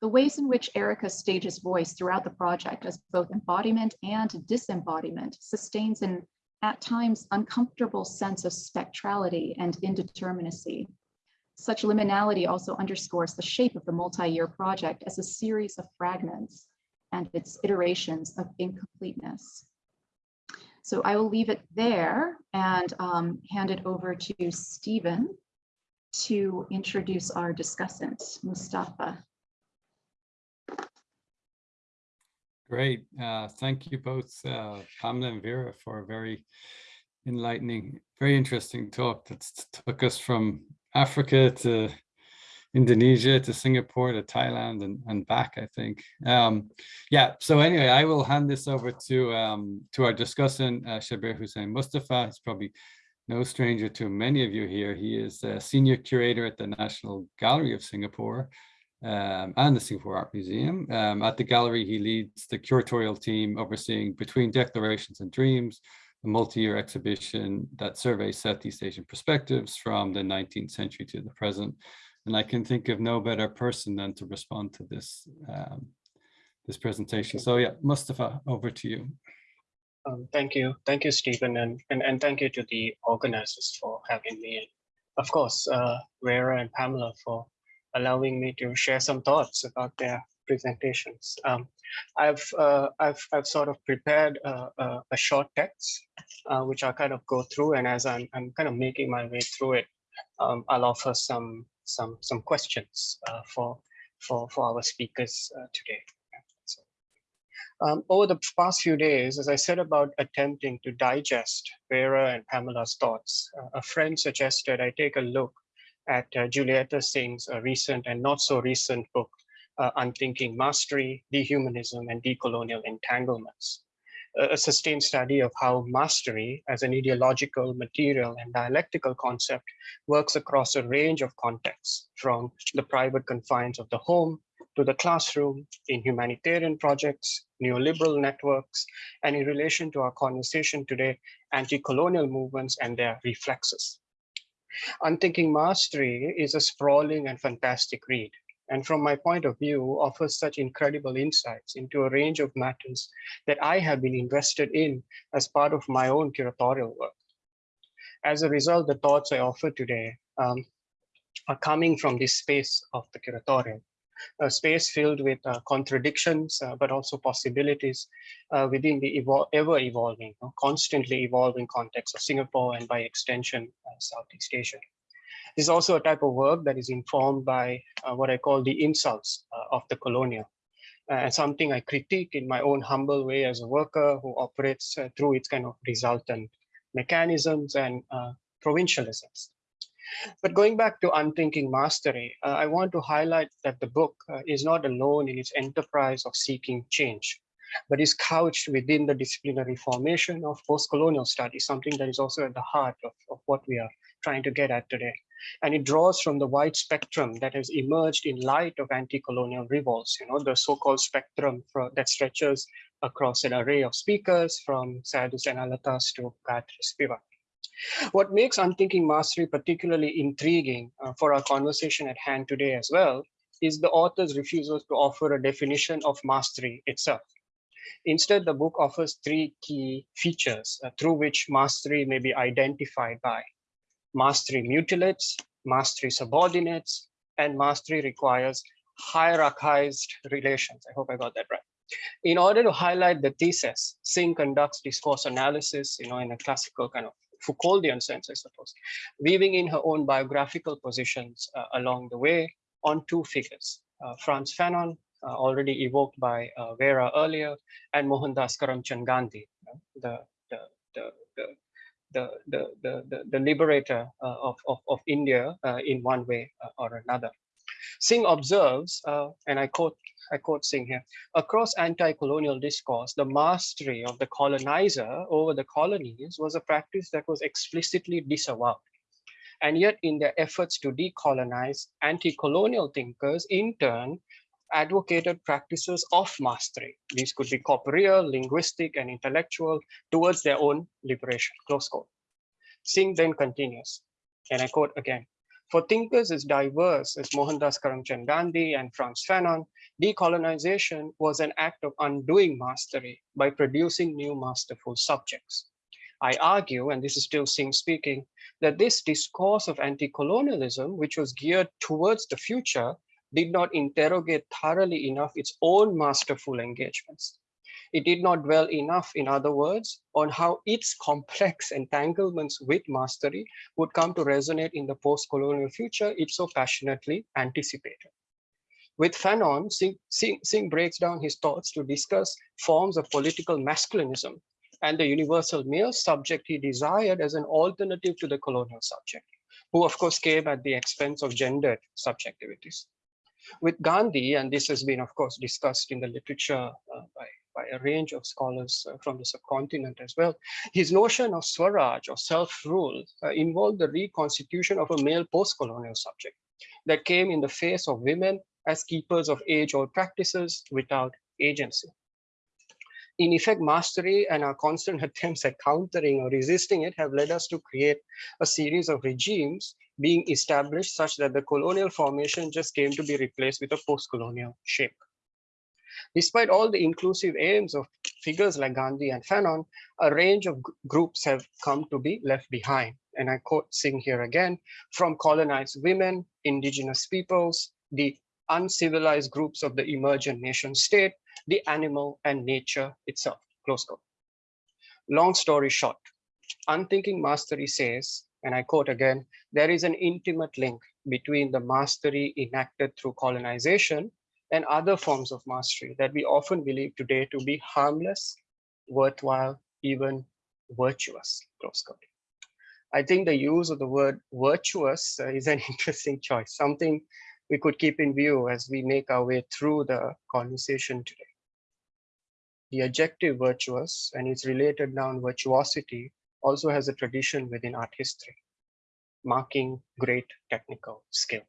[SPEAKER 3] The ways in which Erika stages voice throughout the project as both embodiment and disembodiment sustains an at times uncomfortable sense of spectrality and indeterminacy. Such liminality also underscores the shape of the multi-year project as a series of fragments and its iterations of incompleteness. So I will leave it there and um, hand it over to Stephen to introduce our discussant, Mustafa.
[SPEAKER 1] Great. Uh, thank you both, uh, Pamela and Vera, for a very enlightening, very interesting talk that took us from Africa to Indonesia to Singapore to Thailand and, and back, I think. Um, yeah, so anyway, I will hand this over to um, to our discussant, uh, Shabbir Hussain Mustafa. He's probably no stranger to many of you here. He is a senior curator at the National Gallery of Singapore um, and the Singapore Art Museum. Um, at the gallery, he leads the curatorial team overseeing Between Declarations and Dreams, a multi-year exhibition that surveys Southeast Asian perspectives from the 19th century to the present. And I can think of no better person than to respond to this, um, this presentation. So yeah, Mustafa, over to you.
[SPEAKER 4] Um, thank you. Thank you, Stephen, and, and, and thank you to the organizers for having me. And of course, uh, Vera and Pamela for allowing me to share some thoughts about their presentations. Um, I've, uh, I've, I've sort of prepared a, a, a short text, uh, which I'll kind of go through. And as I'm, I'm kind of making my way through it, um, I'll offer some, some, some questions uh, for, for, for our speakers uh, today. Um, over the past few days, as I said about attempting to digest Vera and Pamela's thoughts, uh, a friend suggested I take a look at uh, Julieta Singh's uh, recent and not so recent book, uh, Unthinking Mastery, Dehumanism, and Decolonial Entanglements, a sustained study of how mastery as an ideological, material, and dialectical concept works across a range of contexts, from the private confines of the home to the classroom, in humanitarian projects, neoliberal networks, and in relation to our conversation today, anti-colonial movements and their reflexes. Unthinking Mastery is a sprawling and fantastic read, and from my point of view, offers such incredible insights into a range of matters that I have been invested in as part of my own curatorial work. As a result, the thoughts I offer today um, are coming from this space of the curatorial, a space filled with uh, contradictions, uh, but also possibilities uh, within the evol ever evolving, constantly evolving context of Singapore and by extension, uh, Southeast Asia. This is also a type of work that is informed by uh, what I call the insults uh, of the colonial. and something I critique in my own humble way as a worker who operates through its kind of resultant mechanisms and provincialisms. But going back to Unthinking Mastery, uh, I want to highlight that the book uh, is not alone in its enterprise of seeking change, but is couched within the disciplinary formation of post-colonial studies, something that is also at the heart of, of what we are trying to get at today. And it draws from the wide spectrum that has emerged in light of anti-colonial revolts, you know, the so-called spectrum for, that stretches across an array of speakers from Syed Hussein Alatas to Gayatri Spivak. What makes unthinking mastery particularly intriguing uh, for our conversation at hand today as well is the author's refusal to offer a definition of mastery itself. Instead, the book offers three key features uh, through which mastery may be identified by. Mastery mutilates, mastery subordinates, and mastery requires hierarchized relations. I hope I got that right. In order to highlight the thesis, Singh conducts discourse analysis, you know, in a classical kind of Foucauldian sense, I suppose, weaving in her own biographical positions uh, along the way on two figures, uh, Frantz Fanon, uh, already evoked by uh, Vera earlier, and Mohandas Karamchand Gandhi, the, the, the, the the the the the, liberator uh, of, of of India uh, in one way or another. Singh observes, and I quote I quote Singh here, across anti-colonial discourse, the mastery of the colonizer over the colonies was a practice that was explicitly disavowed. And yet in their efforts to decolonize, anti-colonial thinkers in turn advocated practices of mastery. These could be corporeal, linguistic, and intellectual towards their own liberation, close quote. Singh then continues, and I quote again, for thinkers as diverse as Mohandas Karamchand Gandhi and Frantz Fanon, decolonization was an act of undoing mastery by producing new masterful subjects. I argue, and this is still Singh speaking, that this discourse of anti-colonialism, which was geared towards the future, did not interrogate thoroughly enough its own masterful engagements. It did not dwell enough, in other words, on how its complex [LAUGHS] entanglements with mastery would come to resonate in the post-colonial future it so passionately anticipated. With Fanon, Singh, Singh, Singh breaks down his thoughts to discuss forms of political masculinism and the universal male subject he desired as an alternative to the colonial subject, who of course came at the expense of gendered subjectivities. With Gandhi, and this has been of course discussed in the literature uh, by by a range of scholars uh, from the subcontinent as well. His notion of Swaraj or self-rule uh, involved the reconstitution of a male post-colonial subject that came in the face of women as keepers of age-old practices without agency. In effect, mastery and our constant [LAUGHS] attempts at countering or resisting it have led us to create a series of regimes being established such that the colonial formation just came to be replaced with a post-colonial shape. Despite all the inclusive aims of figures like Gandhi and Fanon, a range of groups have come to be left behind. and I quote Singh here again, from colonized women, indigenous peoples, the uncivilized groups of the emergent nation state, the animal and nature itself, close quote. Long story short, Unthinking Mastery says, and I quote again, there is an intimate link between the mastery enacted through colonization and other forms of mastery that we often believe today to be harmless, worthwhile, even virtuous, close quote. I think the use of the word virtuous uh, is an [LAUGHS] interesting choice, something we could keep in view as we make our way through the conversation today. The adjective virtuous and its related noun virtuosity also has a tradition within art history, marking great technical skill.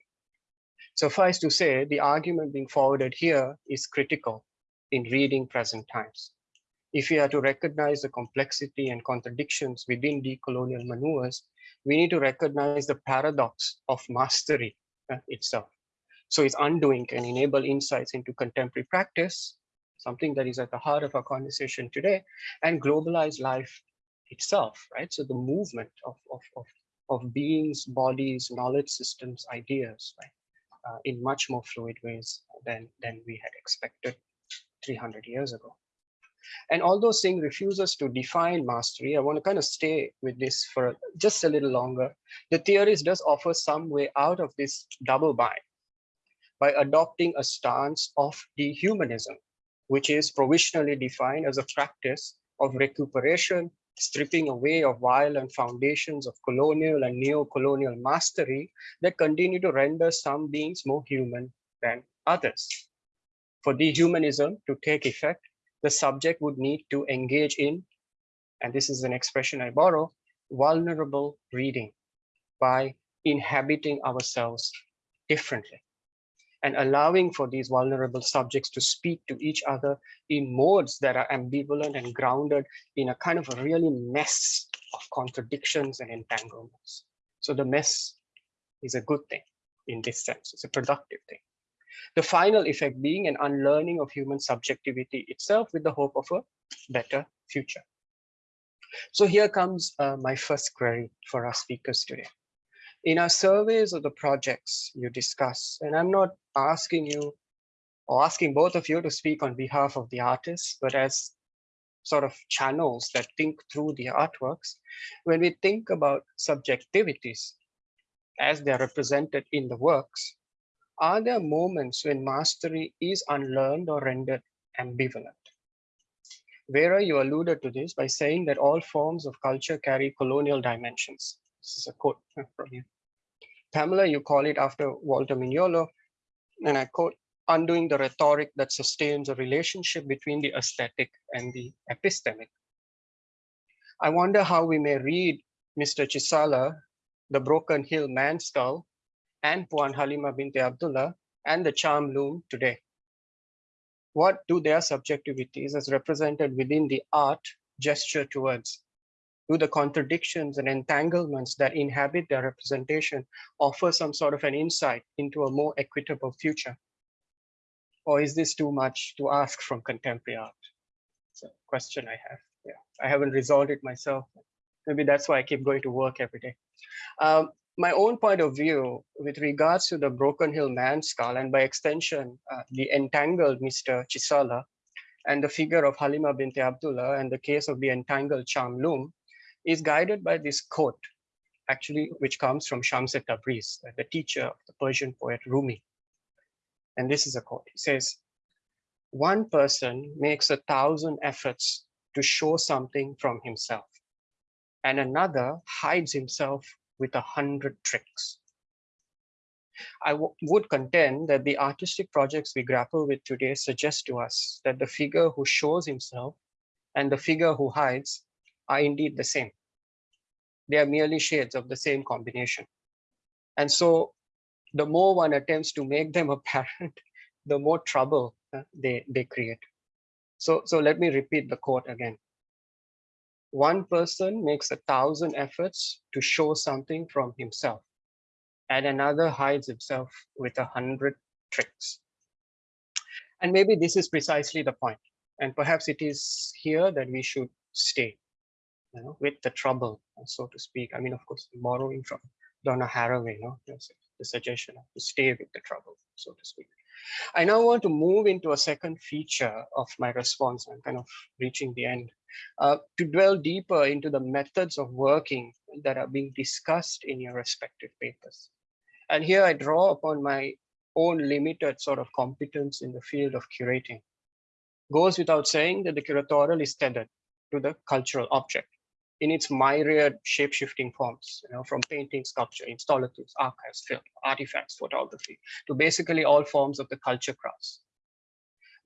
[SPEAKER 4] Suffice to say, the argument being forwarded here is critical in reading present times. If we are to recognize the complexity and contradictions within decolonial maneuvers, we need to recognize the paradox of mastery uh, itself. So its undoing can enable insights into contemporary practice, something that is at the heart of our conversation today, and globalized life itself, right? So the movement of, of, of, of beings, bodies, knowledge systems, ideas, right? Uh, in much more fluid ways than, than we had expected 300 years ago. And although Singh refuses to define mastery, I want to kind of stay with this for just a little longer. The theorist does offer some way out of this double bind by adopting a stance of dehumanism, which is provisionally defined as a practice of recuperation, stripping away of violent foundations of colonial and neo-colonial mastery that continue to render some beings more human than others. For dehumanism to take effect, the subject would need to engage in, and this is an expression I borrow, vulnerable reading by inhabiting ourselves differently and allowing for these vulnerable subjects to speak to each other in modes that are ambivalent and grounded in a kind of a really mess of contradictions and entanglements. So the mess is a good thing in this sense, it's a productive thing. The final effect being an unlearning of human subjectivity itself with the hope of a better future. So here comes uh, my first query for our speakers today in our surveys of the projects you discuss, and I'm not asking you or asking both of you to speak on behalf of the artists, but as sort of channels that think through the artworks, when we think about subjectivities as they're represented in the works, are there moments when mastery is unlearned or rendered ambivalent? Vera, you alluded to this by saying that all forms of culture carry colonial dimensions. This is a quote from you. Pamela, you call it after Walter Mignolo, and I quote, undoing the rhetoric that sustains a relationship between the aesthetic and the epistemic. I wonder how we may read Mr. Chisala, the Broken Hill Man Skull, and Puan Halima Binti Abdullah, and the Cham Loom today. What do their subjectivities as represented within the art gesture towards? Do the contradictions and entanglements that inhabit their representation offer some sort of an insight into a more equitable future? Or is this too much to ask from contemporary art? It's a question I have. Yeah, I haven't resolved it myself. Maybe that's why I keep going to work every day. Um, my own point of view with regards to the Broken Hill Man skull and by extension, uh, the entangled Mr. Chisala and the figure of Halima binti Abdullah and the case of the entangled Cham Loom is guided by this quote, actually, which comes from Shams Tabriz, the teacher of the Persian poet Rumi. And this is a quote. He says, one person makes a thousand efforts to show something from himself, and another hides himself with a hundred tricks. I would contend that the artistic projects we grapple with today suggest to us that the figure who shows himself and the figure who hides are indeed the same. They are merely shades of the same combination. And so the more one attempts to make them [LAUGHS] apparent, the more trouble uh, they, they create. So, so let me repeat the quote again. One person makes a thousand efforts to show something from himself, and another hides himself with a hundred tricks. And maybe this is precisely the point, and perhaps it is here that we should stay you know, with the trouble, so to speak. I mean, of course, borrowing from Donna Haraway, you know, the suggestion to stay with the trouble, so to speak. I now want to move into a second feature of my response. I'm kind of reaching the end uh, to dwell deeper into the methods of working that are being discussed in your respective papers. And here I draw upon my own limited sort of competence in the field of curating. Goes without saying that the curatorial is tethered to the cultural object in its myriad shape-shifting forms, you know, from painting, sculpture, installatives, archives, film, artifacts, photography, to basically all forms of the culture crafts.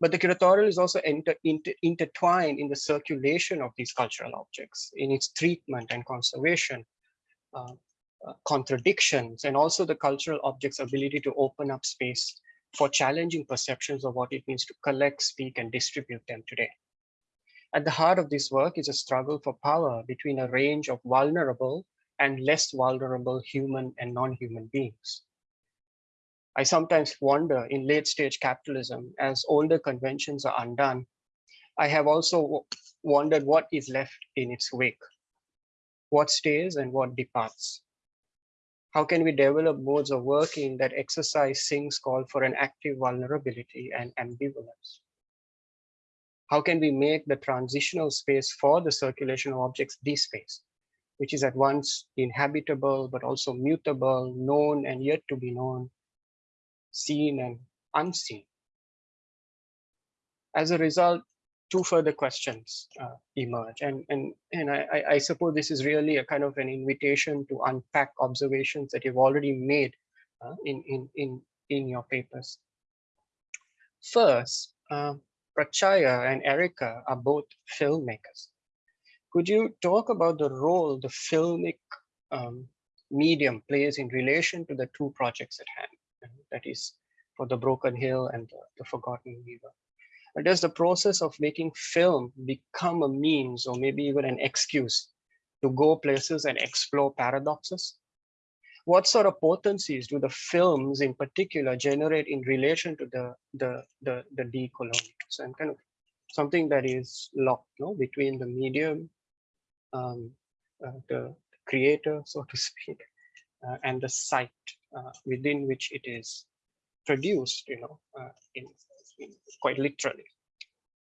[SPEAKER 4] But the curatorial is also inter, inter, intertwined in the circulation of these cultural objects, in its treatment and conservation, uh, uh, contradictions, and also the cultural object's ability to open up space for challenging perceptions of what it means to collect, speak, and distribute them today. At the heart of this work is a struggle for power between a range of vulnerable and less vulnerable human and non-human beings. I sometimes wonder in late stage capitalism, as older conventions are undone, I have also wondered what is left in its wake, what stays and what departs. How can we develop modes of working that exercise things called for an active vulnerability and ambivalence? How can we make the transitional space for the circulation of objects the space, which is at once inhabitable, but also mutable, known and yet to be known, seen and unseen. As a result, two further questions uh, emerge. And, and, and I, I suppose this is really a kind of an invitation to unpack observations that you've already made uh, in, in, in, in your papers. First, uh, Pratchaya and Erika are both filmmakers. Could you talk about the role the filmic um, medium plays in relation to the two projects at hand, that is for the Broken Hill and the, the Forgotten Weaver? Does the process of making film become a means or maybe even an excuse to go places and explore paradoxes? what sort of potencies do the films in particular generate in relation to the the the, the decolonials and kind of something that is locked you know, between the medium um, uh, the creator so to [LAUGHS] speak uh, and the site uh, within which it is produced you know uh, in, in quite literally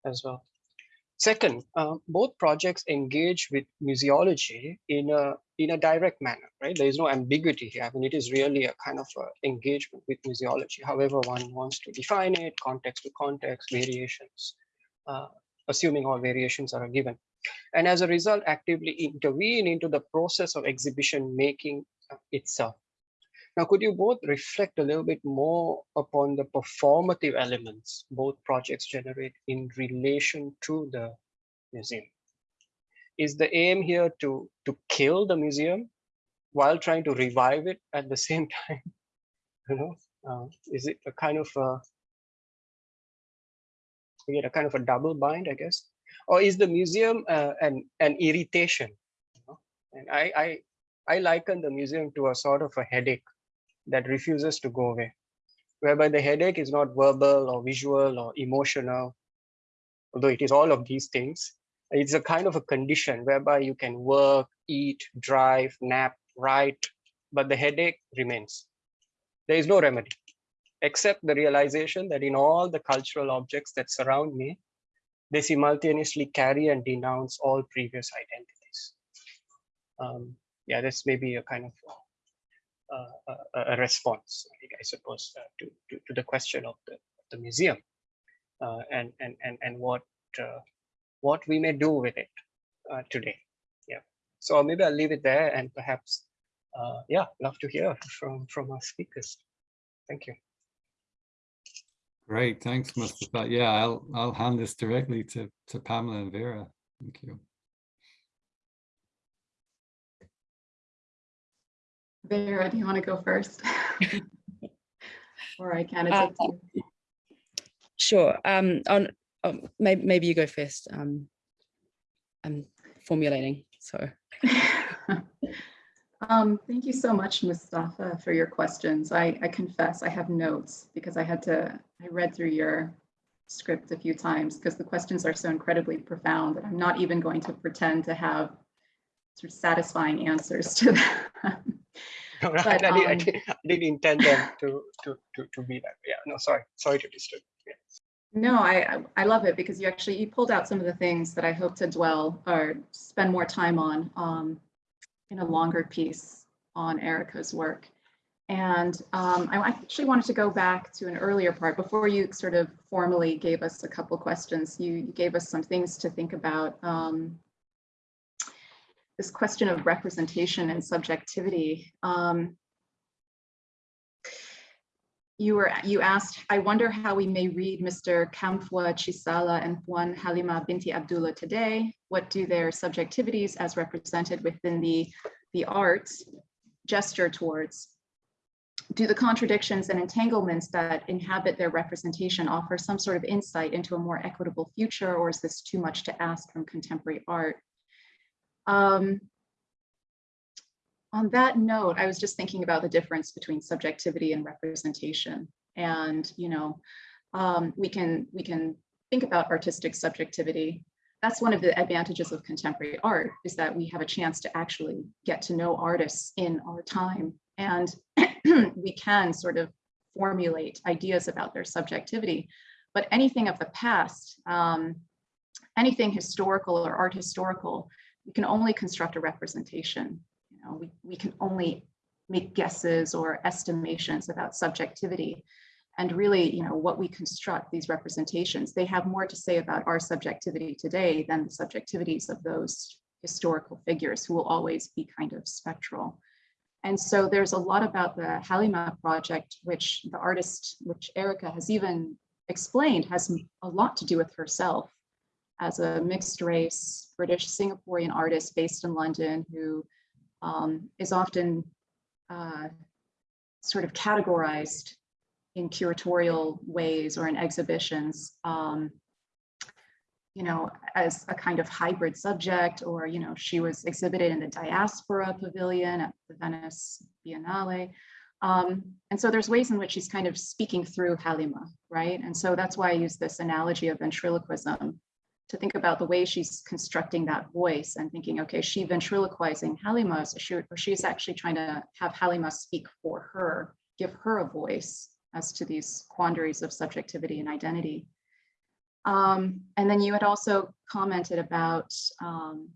[SPEAKER 4] as well Second, uh, both projects engage with museology in a in a direct manner, right? There is no ambiguity here. I mean, it is really a kind of a engagement with museology, however one wants to define it, context to context, variations, uh, assuming all variations are given. And as a result, actively intervene into the process of exhibition making uh, itself. Now, could you both reflect a little bit more upon the performative elements both projects generate in relation to the museum? Is the aim here to, to kill the museum while trying to revive it at the [LAUGHS] same time? you know, uh, is it a kind of a, get a kind of a double bind, I guess? Or is the museum uh, an, an irritation? You know? And I, I, I liken the museum to a sort of a headache that refuses to go away, whereby the headache is not verbal or visual or emotional, although it is all of these things. It's a kind of a condition whereby you can work, eat, drive, nap, write, but the headache remains. There is no remedy, except the realization that in all the cultural objects that surround me, they simultaneously carry and denounce all previous identities. Um, yeah, this may be a kind of Uh, uh, a, a, response, I suppose, uh, to, to, to the question of the, the museum uh, and, and, and, and what, uh, what we may do with it today. Yeah. So maybe I'll leave it there and perhaps, yeah, love to hear from, from our speakers. Thank you.
[SPEAKER 1] Great, thanks, Mustafa. Yeah, I'll I'll hand this directly to to Pamela and Vera. Thank you.
[SPEAKER 3] Vera, do you want to go first? [LAUGHS] or I can. It's
[SPEAKER 2] Uh,
[SPEAKER 3] up to you.
[SPEAKER 2] Sure. Um, on um, maybe maybe you go first. Um, I'm formulating. So [LAUGHS]
[SPEAKER 3] um, thank you so much, Mustafa, for your questions. I, I confess I have notes because I had to, I read through your script a few times because the questions are so incredibly profound that I'm not even going to pretend to have sort of satisfying answers to that. [LAUGHS]
[SPEAKER 4] No, I,
[SPEAKER 3] But,
[SPEAKER 4] I didn't,
[SPEAKER 3] um,
[SPEAKER 4] did, I did intend them to, to, to, to be that. Yeah, no, sorry, sorry to disturb. Yeah.
[SPEAKER 3] No, I, I- I love it because you actually, you pulled out some of the things that I hope to dwell or spend more time on um, in a longer piece on Erika's work. And um, I actually wanted to go back to an earlier part before you sort of formally gave us a couple questions. You, you gave us some things to think about. Um, this question of representation and subjectivity. Um, you were you asked, I wonder how we may read Mr. Kamfwa Chisala and Puan Halima Binti Abdullah today. What do their subjectivities as represented within the, the arts gesture towards? Do the contradictions and entanglements that inhabit their representation offer some sort of insight into a more equitable future, or is this too much to ask from contemporary art? Um, on that note, I was just thinking about the difference between subjectivity and representation. And, you know, um, we can we can think about artistic subjectivity. That's one of the advantages of contemporary art is that we have a chance to actually get to know artists in our time. And [CLEARS THROAT] we can sort of formulate ideas about their subjectivity. But anything of the past, um, anything historical or art historical, you can only construct a representation you know, we, we can only make guesses or estimations about subjectivity. And really, you know, what we construct, these representations, they have more to say about our subjectivity today than the subjectivities of those historical figures who will always be kind of spectral. And so there's a lot about the Halima project, which the artist, which Erika has even explained, has a lot to do with herself as a mixed race British Singaporean artist based in London who um, is often uh, sort of categorized in curatorial ways or in exhibitions, um, you know, as a kind of hybrid subject, or, you know, she was exhibited in the Diaspora Pavilion at the Venice Biennale. Um, and so there's ways in which she's kind of speaking through Halima, right? And so that's why I use this analogy of ventriloquism to think about the way she's constructing that voice and thinking, okay, she ventriloquizing Halima, so she, or she's actually trying to have Halima speak for her, give her a voice as to these quandaries of subjectivity and identity. Um, and then you had also commented about um,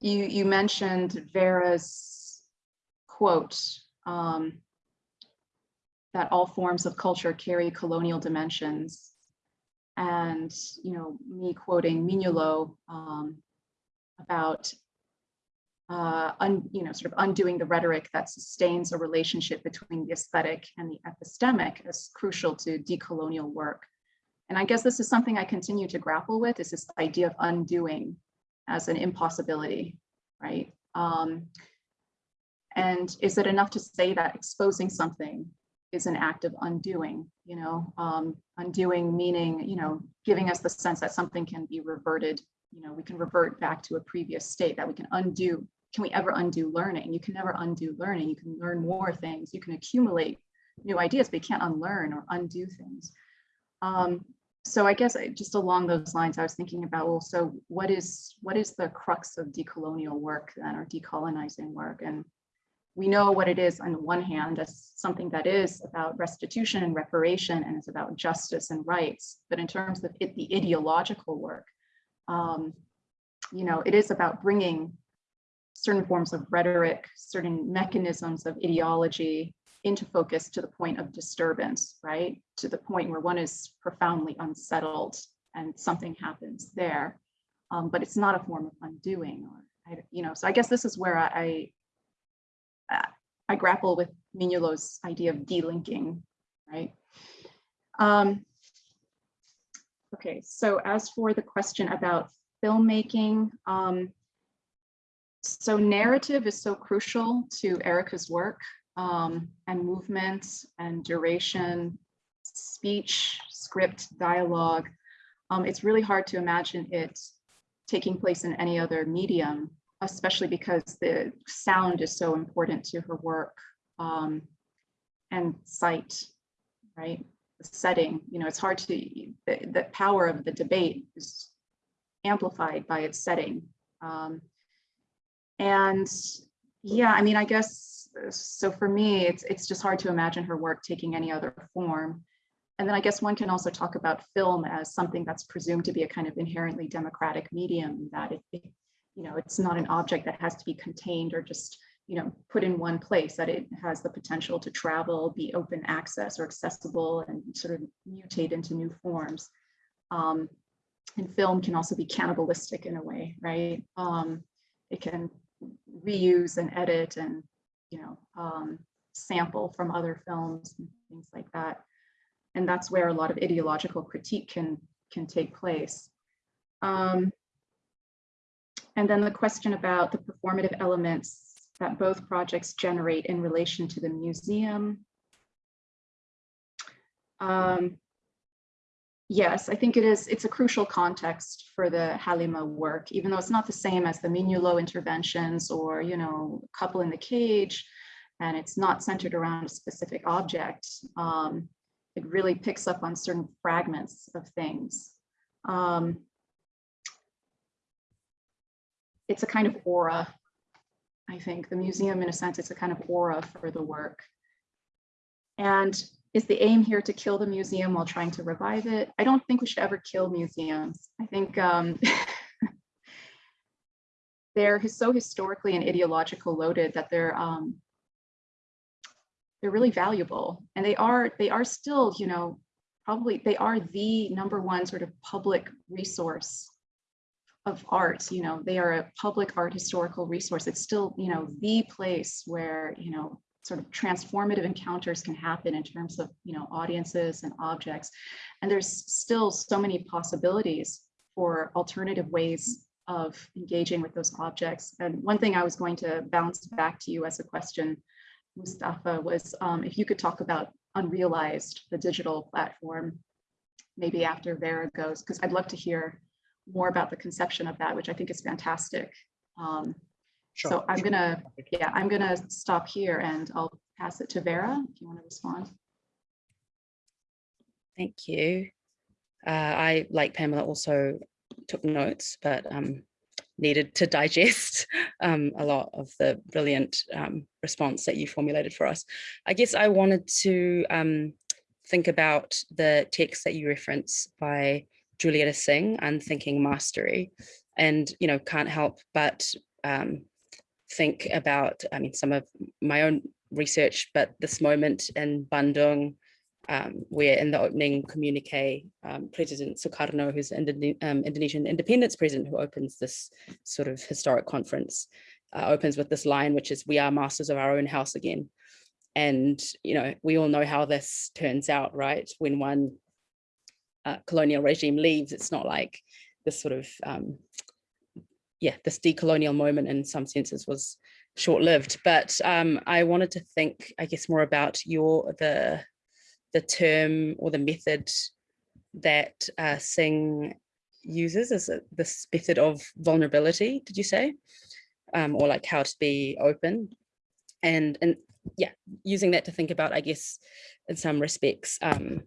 [SPEAKER 3] you, you mentioned Vera's quote, um, that all forms of culture carry colonial dimensions. And, you know, me quoting Mignolo um, about, uh, un, you know, sort of undoing the rhetoric that sustains a relationship between the aesthetic and the epistemic as crucial to decolonial work. And I guess this is something I continue to grapple with is this idea of undoing as an impossibility, right? Um, and is it enough to say that exposing something is an act of undoing, you know, um, undoing meaning, you know, giving us the sense that something can be reverted, you know, we can revert back to a previous state that we can undo. Can we ever undo learning? You can never undo learning. You can learn more things. You can accumulate new ideas, but you can't unlearn or undo things. Um, so I guess I, just along those lines, I was thinking about, well, so what is what is the crux of decolonial work then, or decolonizing work? And we know what it is on the one hand as something that is about restitution and reparation and it's about justice and rights. But in terms of it, the ideological work, um, you know, it is about bringing certain forms of rhetoric, certain mechanisms of ideology into focus to the point of disturbance, right? To the point where one is profoundly unsettled and something happens there. Um, but it's not a form of undoing or, I, you know, so I guess this is where I, I grapple with Mignolo's idea of delinking, right? Um, okay, so as for the question about filmmaking, um, so narrative is so crucial to Erika's work um, and movement and duration, speech, script, dialogue. Um, it's really hard to imagine it taking place in any other medium especially because the sound is so important to her work um, and sight, right? the setting. You know, it's hard to, the, the power of the debate is amplified by its setting. Um, and yeah, I mean, I guess, so for me, it's, it's just hard to imagine her work taking any other form. And then I guess one can also talk about film as something that's presumed to be a kind of inherently democratic medium that it, it you know, it's not an object that has to be contained or just, you know, put in one place, that it has the potential to travel, be open access or accessible and sort of mutate into new forms. Um, and film can also be cannibalistic in a way, right? Um, it can reuse and edit and, you know, um, sample from other films and things like that. And that's where a lot of ideological critique can, can take place. Um, and then the question about the performative elements that both projects generate in relation to the museum. Um, yes, I think it is, it's a crucial context for the Halima work, even though it's not the same as the Minulo interventions or, you know, couple in the cage, and it's not centered around a specific object. Um, it really picks up on certain fragments of things. Um, it's a kind of aura. I think the museum, in a sense, it's a kind of aura for the work. And is the aim here to kill the museum while trying to revive it? I don't think we should ever kill museums. I think um, [LAUGHS] they're so historically and ideological loaded that they're um, they're really valuable, and they are they are still, you know, probably they are the number one sort of public resource of art, you know, they are a public art historical resource. It's still, you know, the place where, you know, sort of transformative encounters can happen in terms of, you know, audiences and objects. And there's still so many possibilities for alternative ways of engaging with those objects. And one thing I was going to bounce back to you as a question, Mustafa, was um, if you could talk about Unrealized, the digital platform, maybe after Vera goes, because I'd love to hear more about the conception of that, which I think is fantastic. Um,
[SPEAKER 4] Sure,
[SPEAKER 3] so I'm
[SPEAKER 4] sure.
[SPEAKER 3] gonna, yeah, I'm gonna stop here and I'll pass it to Vera if you want to respond.
[SPEAKER 2] Thank you. Uh, I, like Pamela, also took notes, but um, needed to [LAUGHS] digest um, a lot of the brilliant um, response that you formulated for us. I guess I wanted to um, think about the text that you reference by Julietta Singh, Unthinking Mastery, and, you know, can't help but um, think about, I mean, some of my own research, but this moment in Bandung, um, where in the opening communique, um, President Sukarno, who's Indone um, Indonesian independence president, who opens this sort of historic conference, uh, opens with this line, which is, we are masters of our own house again. And, you know, we all know how this turns out, right? When one uh, colonial regime leaves, it's not like this sort of, um, yeah, this decolonial moment in some senses was short-lived. But um, I wanted to think, I guess, more about your the the term or the method that uh, Singh uses is this method of vulnerability, did you say? Um, or like how to be open and, and yeah, using that to think about, I guess, in some respects, um,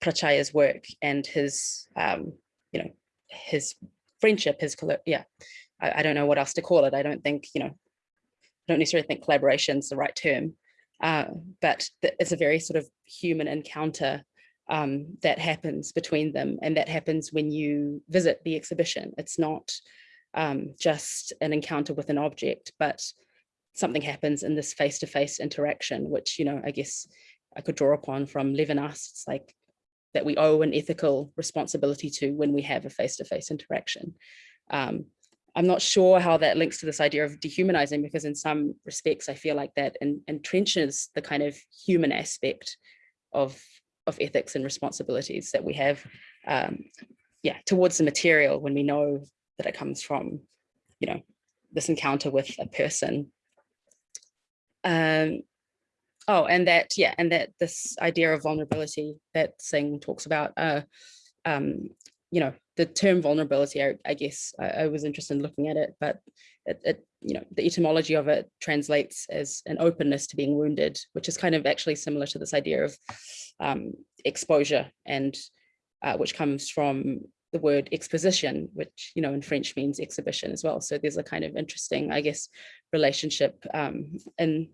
[SPEAKER 2] Pratchaya's work and his, um, you know, his friendship, his, yeah, I, I don't know what else to call it. I don't think, you know, I don't necessarily think collaboration is the right term, uh, but it's a very sort of human encounter um, that happens between them. And that happens when you visit the exhibition. It's not um, just an encounter with an object, but something happens in this face-to-face -face interaction, which, you know, I guess I could draw upon from Levinas. It's like that we owe an ethical responsibility to when we have a face-to-face -face interaction. Um, I'm not sure how that links to this idea of dehumanizing, because in some respects, I feel like that en entrenches the kind of human aspect of, of ethics and responsibilities that we have, um, yeah, towards the material when we know that it comes from, you know, this encounter with a person. Um, oh, and that, yeah, and that this idea of vulnerability that Singh talks about, uh, um, you know, the term vulnerability, I, I guess I, I, was interested in looking at it, but it, it, you know, the etymology of it translates as an openness to being wounded, which is kind of actually similar to this idea of um, exposure and uh, which comes from the word exposition, which, you know, in French means exhibition as well. So there's a kind of interesting, I guess, relationship um, in,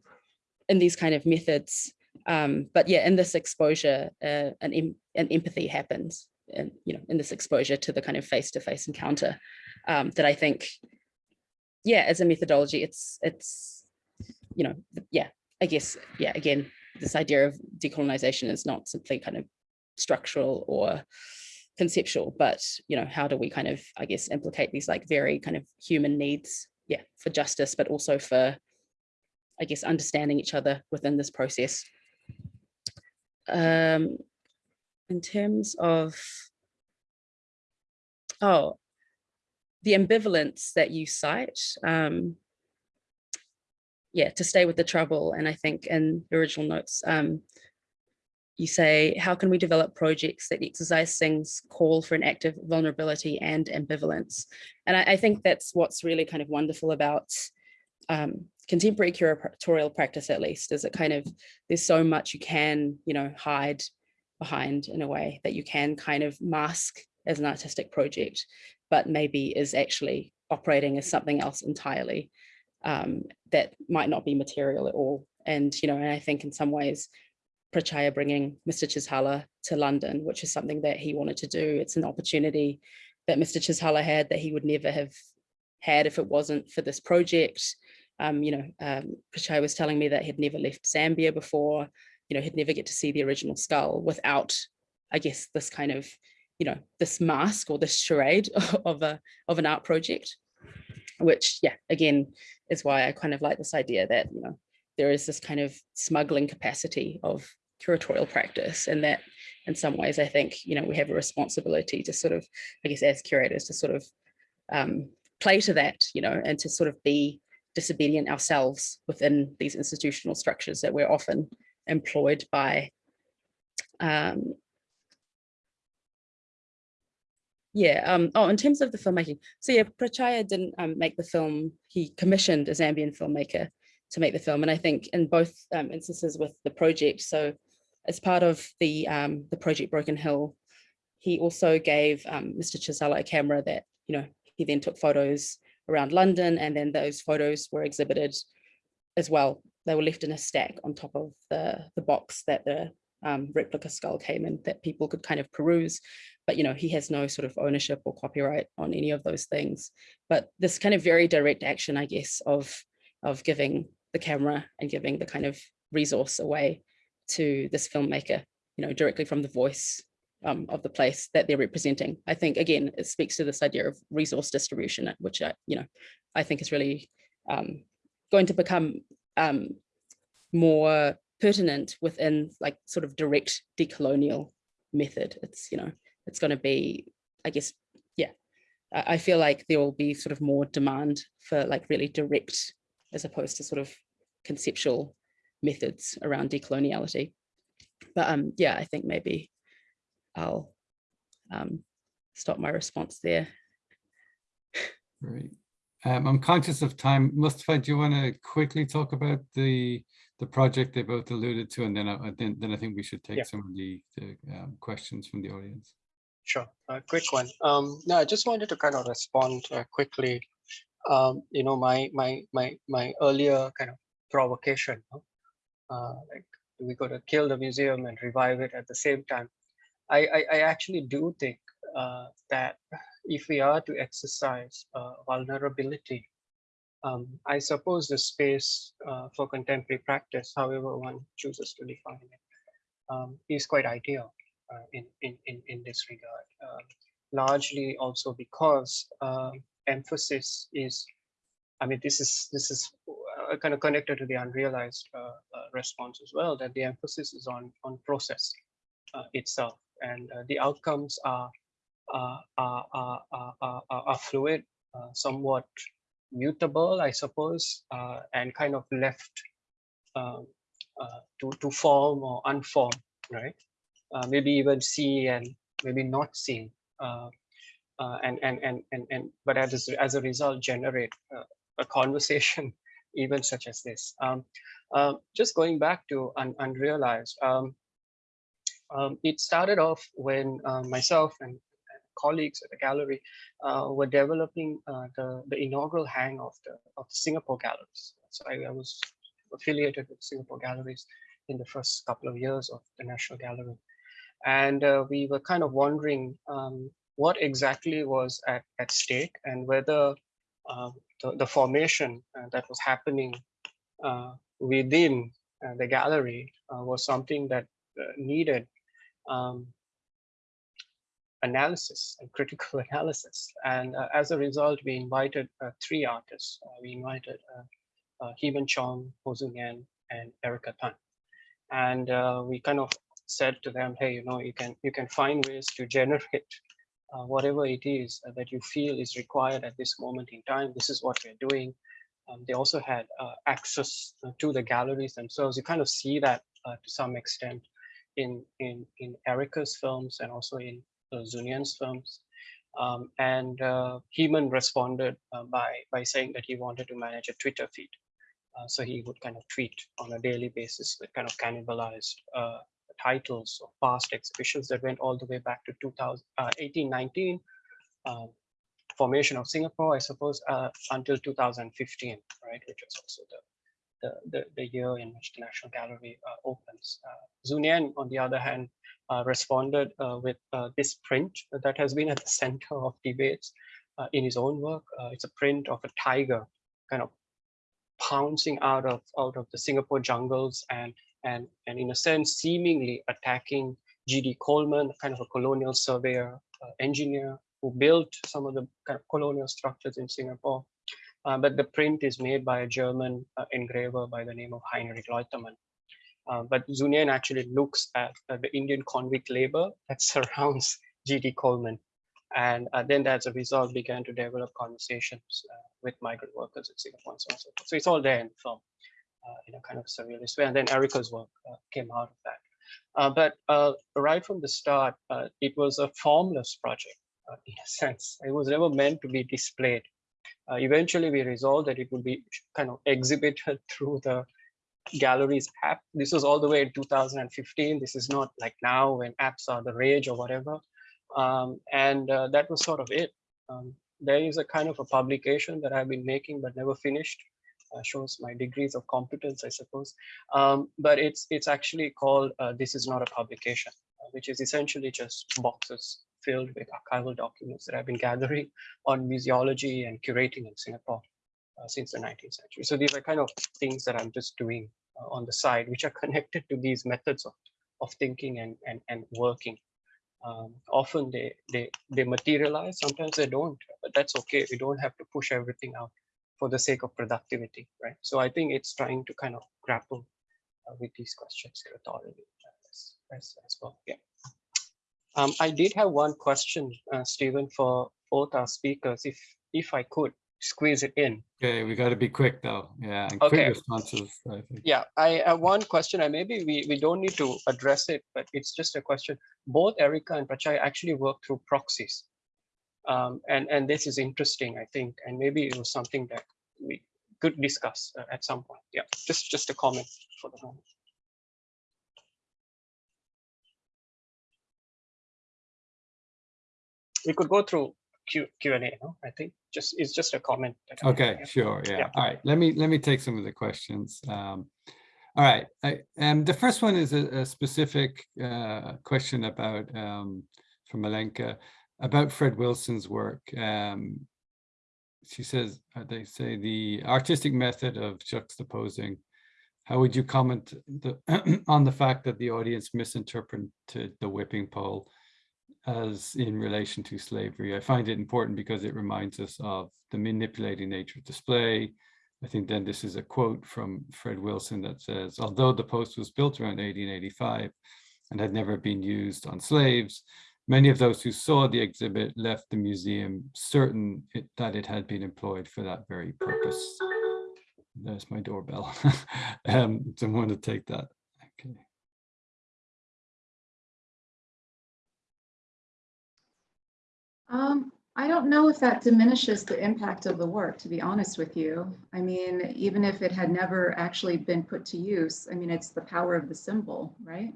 [SPEAKER 2] in these kind of methods. Um, but yeah, in this exposure, uh, an, em an empathy happens, and you know, in this exposure to the kind of face-to-face encounter um, that I think, yeah, as a methodology, it's, it's, you know, yeah, I guess, yeah, again, this idea of decolonization is not simply kind of structural or conceptual, but you know, how do we kind of, I guess, implicate these like very kind of human needs, yeah, for justice, but also for, I guess, understanding each other within this process. Um, in terms of, oh, the ambivalence that you cite, um, yeah, to stay with the trouble. And I think in the original notes, um, you say, how can we develop projects that exercise things call for an active vulnerability and ambivalence? And I, I think that's what's really kind of wonderful about um, contemporary curatorial practice, at least, is it kind of, there's so much you can, you know, hide behind in a way that you can kind of mask as an artistic project, but maybe is actually operating as something else entirely um, that might not be material at all. And, you know, and I think in some ways, Pratchaya bringing Mr. Chishala to London, which is something that he wanted to do. It's an opportunity that Mr. Chishala had that he would never have had if it wasn't for this project. Um, you know, um, Pratchaya was telling me that he'd never left Zambia before, you know, he'd never get to see the original skull without, I guess, this kind of, you know, this mask or this charade [LAUGHS] of a of an art project, which, yeah, again, is why I kind of like this idea that, you know, there is this kind of smuggling capacity of curatorial practice and that in some ways I think you know we have a responsibility to sort of I guess as curators to sort of um, play to that you know and to sort of be disobedient ourselves within these institutional structures that we're often employed by um, yeah um oh in terms of the filmmaking so yeah Pratchaya didn't um, make the film he commissioned a Zambian filmmaker to make the film. And I think in both um, instances with the project, so as part of the, um, the project Broken Hill, he also gave um, Mr. Chisala a camera that, you know, he then took photos around London and then those photos were exhibited as well. They were left in a stack on top of the, the box that the um, replica skull came in that people could kind of peruse. But, you know, he has no sort of ownership or copyright on any of those things. But this kind of very direct action, I guess, of, of giving the camera and giving the kind of resource away to this filmmaker, you know, directly from the voice um, of the place that they're representing. I think, again, it speaks to this idea of resource distribution, which, I, you know, I think is really um, going to become um, more pertinent within like sort of direct decolonial method. It's, you know, it's going to be, I guess, yeah, I feel like there will be sort of more demand for like really direct as opposed to sort of conceptual methods around decoloniality. But um, yeah, I think maybe I'll um, stop my response there.
[SPEAKER 1] Great. Um, I'm conscious of time. Mustafa, do you want to quickly talk about the the project they both alluded to, and then I, then, then I think we should take
[SPEAKER 4] Yeah.
[SPEAKER 1] some of the, the um, questions from the audience.
[SPEAKER 4] Sure, a quick one. Um, no, I just wanted to kind of respond uh, quickly. Um, you know, my my my my earlier kind of provocation, uh, like we got to kill the museum and revive it at the same time. I I, I actually do think uh, that if we are to exercise uh, vulnerability, um, I suppose the space uh, for contemporary practice, however one chooses to define it, um, is quite ideal uh, in, in, in, in this regard. Uh, largely also because uh, emphasis is, I mean, this is this is uh, kind of connected to the unrealized uh, response as well, that the emphasis is on on process itself, and uh, the outcomes are are are are, are, fluid, uh, somewhat mutable, I suppose, uh, and kind of left um, to to form or unform, right? Maybe even see and maybe not see, and, and and and and but as as a result generate a conversation [LAUGHS] even such as this. Um, uh, just going back to un unrealized, um, Um, it started off when uh, myself and colleagues at the gallery uh, were developing uh, the, the inaugural hang of the, of the Singapore galleries. So I, I was affiliated with Singapore galleries in the first couple of years of the National Gallery. And uh, we were kind of wondering um, what exactly was at, at stake and whether uh, the, the formation uh, that was happening within the gallery was something that needed um, analysis and critical [LAUGHS] analysis. And uh, as a result, we invited uh, three artists. Uh, we invited uh, uh, Heman Chong, Ho Tzu Nyen, and Erika Tan. And uh, we kind of said to them, hey, you know, you can you can find ways to generate uh, whatever it is uh, that you feel is required at this moment in time. This is what we're doing. Um, they also had uh, access uh, to the galleries themselves. You kind of see that uh, to some extent in in in Erika's films and also in uh, Tzu Nyen's films. Um, and uh, Heman responded uh, by by saying that he wanted to manage a Twitter feed. Uh, so he would kind of tweet on a daily basis with kind of cannibalized uh, titles of past exhibitions that went all the way back to 2000, uh, 1819, um, formation of Singapore, I suppose, uh, until 2015, right, which was also the the, the, the year in which the National Gallery uh, opens. Uh, Tzu Nyen, on the other hand, uh, responded uh, with uh, this print that has been at the [LAUGHS] center of debates uh, in his own work. It's a print of a tiger kind of pouncing out of out of the Singapore jungles and and and in a sense seemingly attacking G.D. Coleman, kind of a colonial surveyor engineer who built some of the kind of colonial structures in Singapore. Uh, but the print is made by a German uh, engraver by the name of Heinrich Leutemann. Uh, but Tzu Nyen actually looks at the Indian convict labor that [LAUGHS] surrounds G.D. Coleman. And uh, then as a result began to develop conversations uh, with migrant workers in Singapore and so on so. So it's all there in the film uh, in a kind of surrealist way. And then Erika's work came out of that. Uh, but uh, right from the start, uh, it was a formless project in a [LAUGHS] sense. It was never meant to be displayed. Uh, eventually, we resolved that it would be kind of exhibited [LAUGHS] through the galleries app. This was all the way in 2015. This is not like now when apps are the rage or whatever. Um, and uh, that was sort of it. Um, there is a kind of a publication that I've been making but never finished. Uh, shows my degrees of competence, I suppose. Um, but it's it's actually called uh, "This Is Not a Publication," uh, which is essentially just boxes filled with archival documents that I've been gathering on museology and curating in Singapore uh, since the 19th century. So these are kind of things that I'm just doing uh, on the side, which are [LAUGHS] connected to these methods of of thinking and and and working. Um, often they they they materialize. Sometimes they don't, but that's okay. We don't have to push everything out for the sake of productivity, right? So I think it's trying to kind of grapple uh, with these questions curatorially as, as, as well. Yeah. Um, I did have one question, uh, Stephen, for both our speakers, if if I could squeeze it in.
[SPEAKER 1] Okay, we got to be quick though. Yeah, and quick responses. I think.
[SPEAKER 4] Yeah, I have one question, and maybe we, we don't need to address it, but it's just a question. Both Erika and Prachai actually work through proxies. Um, and, and this is interesting, I think, and maybe it was something that we could discuss uh, at some point. Yeah, just, just a comment for the moment. We could go through Q, Q and A, no? I think just, it's just a comment.
[SPEAKER 1] Okay, sure, yeah.
[SPEAKER 4] Yeah.
[SPEAKER 1] All right, let me, let me take some of the questions. Um, All right, I, and the first one is a, a specific uh, question about, um, from Malenka, about Fred Wilson's work. Um, She says, uh, they say the artistic method of juxtaposing. How would you comment the, [CLEARS THROAT] on the fact that the audience misinterpreted the whipping pole as in relation to slavery. I find it important because it reminds us of the manipulating nature of display. I think then this is a quote from Fred Wilson that says, although the post was built around 1885 and had never been used on slaves, many of those who saw the exhibit left the museum certain it, that it had been employed for that very purpose. There's my doorbell. [LAUGHS] um, someone to take that.
[SPEAKER 3] Um, I don't know if that diminishes the impact of the work, to be honest with you. I mean, even if it had never actually been put to use, I mean, it's the power of the symbol, right?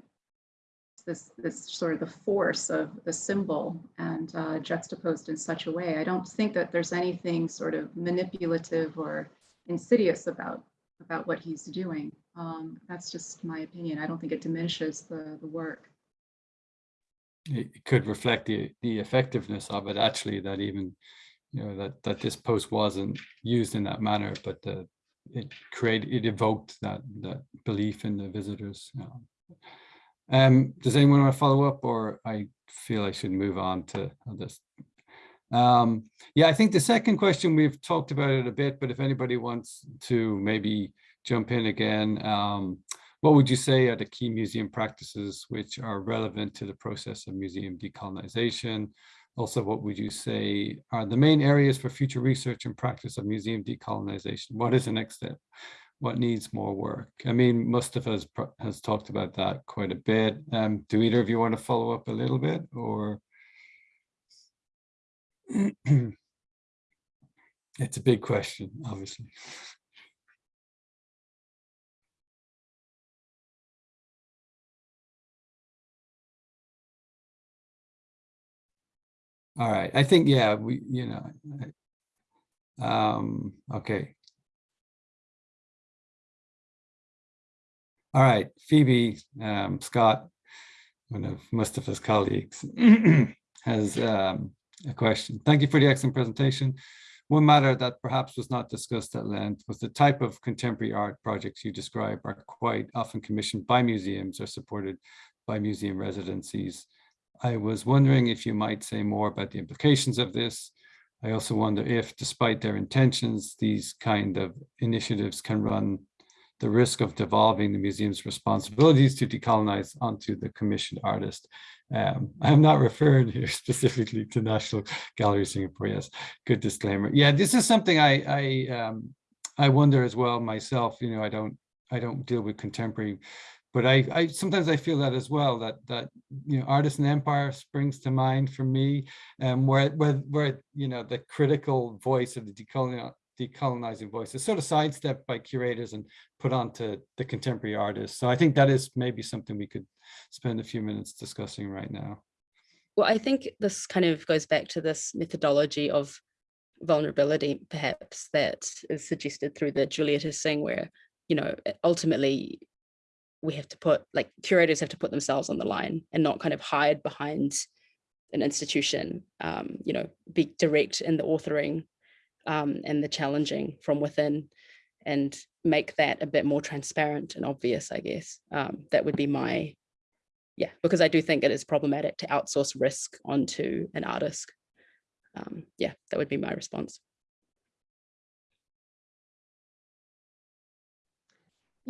[SPEAKER 3] this, this sort of the force of the symbol and uh, juxtaposed in such a way. I don't think that there's anything sort of manipulative or insidious about, about what he's doing. Um, that's just my opinion. I don't think it diminishes the, the work.
[SPEAKER 1] It could reflect the, the effectiveness of it, actually, that even, you know, that, that this post wasn't used in that manner, but the, it created, it evoked that, that belief in the visitors. Um, does anyone want to follow up or I feel I should move on to this? Um, yeah, I think the second question, we've talked about it a bit, but if anybody wants to maybe jump in again, um, what would you say are the key museum practices which are relevant to the process of museum decolonization? Also, what would you say are the main areas for future research and practice of museum decolonization? What is the next step? What needs more work? I mean, Mustafa has, has talked about that quite a bit. Um, do either of you want to follow up a little bit or? [CLEARS THROAT] It's a big question, obviously. All right, I think, yeah, we, you know. Um, okay. All right, Phoebe, um, Scott, one of Mustafa's colleagues, [CLEARS THROAT] has um, a question. Thank you for the excellent presentation. One matter that perhaps was not discussed at length was the type of contemporary art projects you describe are quite often commissioned by museums or supported by museum residencies. I was wondering if you might say more about the implications of this. I also wonder if, despite their intentions, these kind of initiatives can run the risk of devolving the museum's responsibilities to decolonize onto the commissioned artist. Um, I'm not [LAUGHS] referring here specifically to National Gallery Singapore. Yes, good disclaimer. Yeah, this is something I I um, I wonder as well myself. You know, I don't I don't deal with contemporary, but I I sometimes I feel that as well. That that you know, artist and empire springs to mind for me, um, where where where you know the critical voice of the decolonial decolonizing voice is sort of sidestepped by curators and put onto the contemporary artists. So I think that is maybe something we could spend a few minutes discussing right now.
[SPEAKER 2] Well, I think this kind of goes back to this methodology of vulnerability, perhaps, that is suggested through the Julietta Singh, where, you know, ultimately we have to put, like, curators have to put themselves on the line and not kind of hide behind an institution, um, you know, be direct in the authoring um, and the challenging from within and make that a bit more transparent and obvious, I guess. Um, that would be my, yeah, because I do think it is problematic to outsource risk onto an artist. Um, yeah, that would be my response.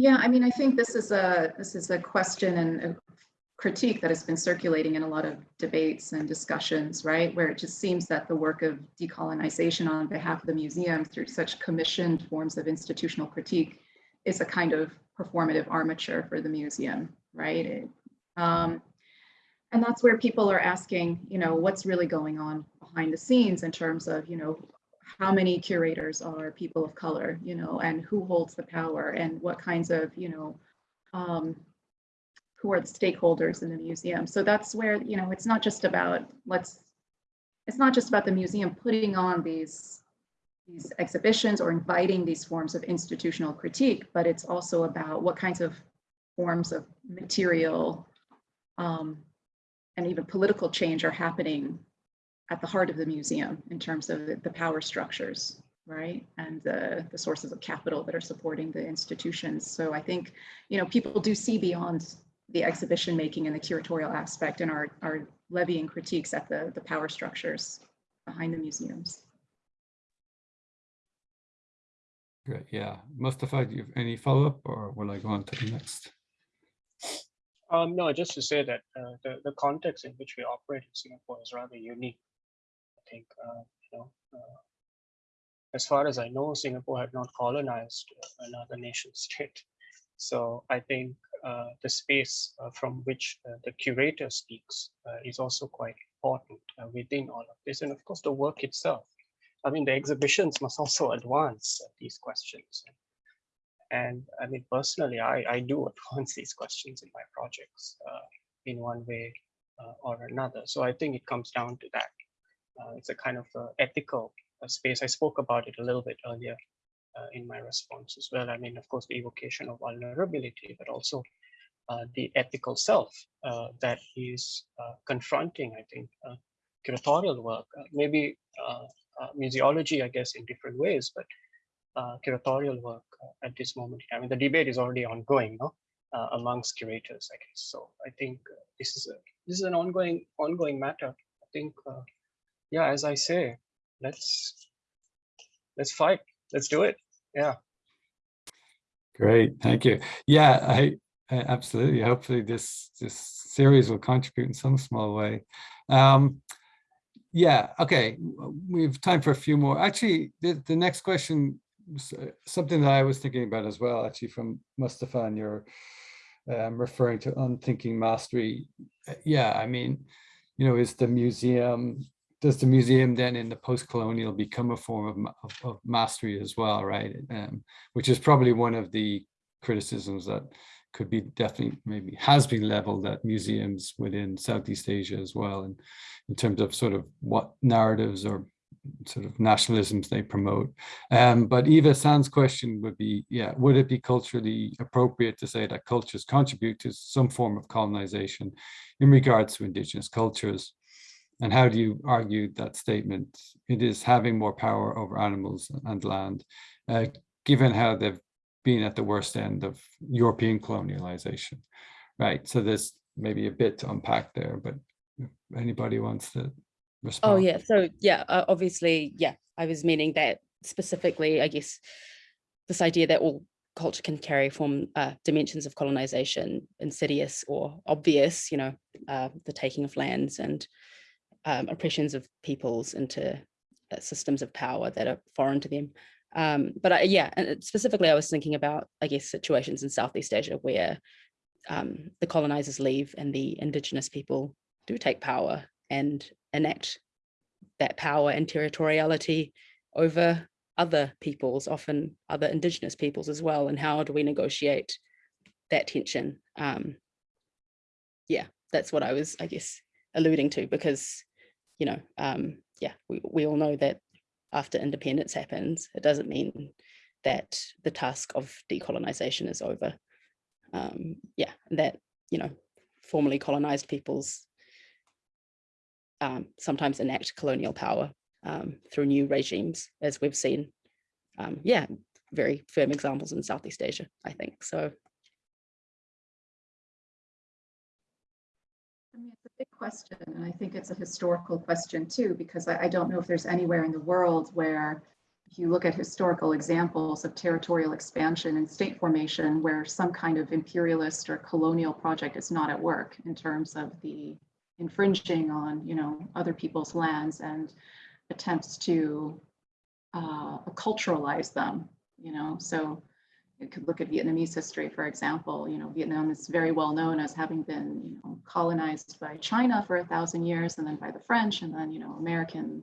[SPEAKER 3] Yeah, I mean, I think this is a this is a question and a critique that has been circulating in a lot of debates and discussions, right? Where it just seems that the work of decolonization on behalf of the museum through such commissioned forms of institutional critique is a kind of performative armature for the museum, right? It, um, and that's where people are asking, you know, what's really going on behind the scenes in terms of, you know, how many curators are people of color, you know, and who holds the power and what kinds of, you know, um, who are the stakeholders in the museum. So that's where, you know, it's not just about let's, it's not just about the museum putting on these, these exhibitions or inviting these forms of institutional critique, but it's also about what kinds of forms of material um, and even political change are happening at the heart of the museum in terms of the, the power structures, right? And the, the sources of capital that are supporting the institutions. So I think, you know, people do see beyond the exhibition making and the curatorial aspect and are, are levying critiques at the, the power structures behind the museums.
[SPEAKER 1] Great, yeah. Mustafa, do you have any follow-up or will I go on to the next?
[SPEAKER 4] Um, no, just to say that uh, the, the context in which we operate in Singapore is rather unique. Think, uh, you know, uh, as far as I know, Singapore had not colonized another nation [LAUGHS] state. So I think uh, the space uh, from which uh, the curator speaks uh, is also quite important uh, within all of this. And of course, the work itself. I mean, the exhibitions must also advance uh, these questions. And I mean, personally, I, I do [LAUGHS] advance these questions in my projects. in one way uh, or another. So I think it comes down to that. Uh, it's a kind of uh, ethical uh, space. I spoke about it a little bit earlier in my response as well. I mean, of course, the evocation of vulnerability, but also the ethical self that is confronting, I think, curatorial work, maybe museology, I guess, in different ways, but uh, curatorial work uh, at this moment. I mean, the debate is already ongoing, no, uh, amongst curators, I guess. So I think this is a this is an ongoing ongoing matter. I think, yeah, as I say, let's let's fight. Let's do it. Yeah.
[SPEAKER 1] Great, thank you. Yeah, I, I absolutely. Hopefully this this series will contribute in some small way. Um, yeah, okay, we have time for a few more. Actually, the, the next question, uh, something that I was thinking about as well, actually from Mustafa and your um, referring to unthinking mastery. Uh, Yeah, I mean, you know, is the museum, does the museum then in the post-colonial become a form of, of, of mastery as well, right? Um, which is probably one of the criticisms that could be definitely maybe has been leveled at museums within Southeast Asia as well, and in terms of sort of what narratives or sort of nationalisms they promote. Um, but Eva Sand's question would be, yeah, would it be culturally appropriate to say that cultures contribute to some form of colonization in regards to indigenous cultures? And how do you argue that statement? It is having more power over animals and land, uh, given how they've been at the worst end of European colonialization, right? So there's maybe a bit to unpack there, but anybody wants to respond?
[SPEAKER 2] Oh, yeah. So, yeah, uh, obviously, yeah, I was meaning that specifically, I guess, this idea that all culture can carry from uh, dimensions of colonization, insidious or obvious, you know, uh, the taking of lands and um, oppressions of peoples into uh, systems of power that are foreign to them. Um, but I, yeah, and specifically, I was thinking about, I guess, situations in Southeast Asia where um, the colonizers leave and the indigenous people do take power and enact that power and territoriality over other peoples, often other indigenous peoples as well. And how do we negotiate that tension? Um, yeah, that's what I was, I guess, alluding to because, you know, um, yeah, we, we all know that after independence happens, it doesn't mean that the task of decolonization is over. Um, yeah, that, you know, formerly colonized peoples um, sometimes enact colonial power um, through new regimes, as we've seen. Um, yeah, very firm examples in Southeast Asia, I think. So
[SPEAKER 3] big question, and I think it's a historical question too, because I, I don't know if there's anywhere in the world where if you look at historical examples of territorial expansion and state formation where some kind of imperialist or colonial project is not at work in terms of the infringing on, you know, other people's lands and attempts to uh, culturalize them, you know, so you could look at Vietnamese history, for example. You know, Vietnam is very well known as having been, you know, colonized by China for a thousand years, and then by the French, and then, you know, American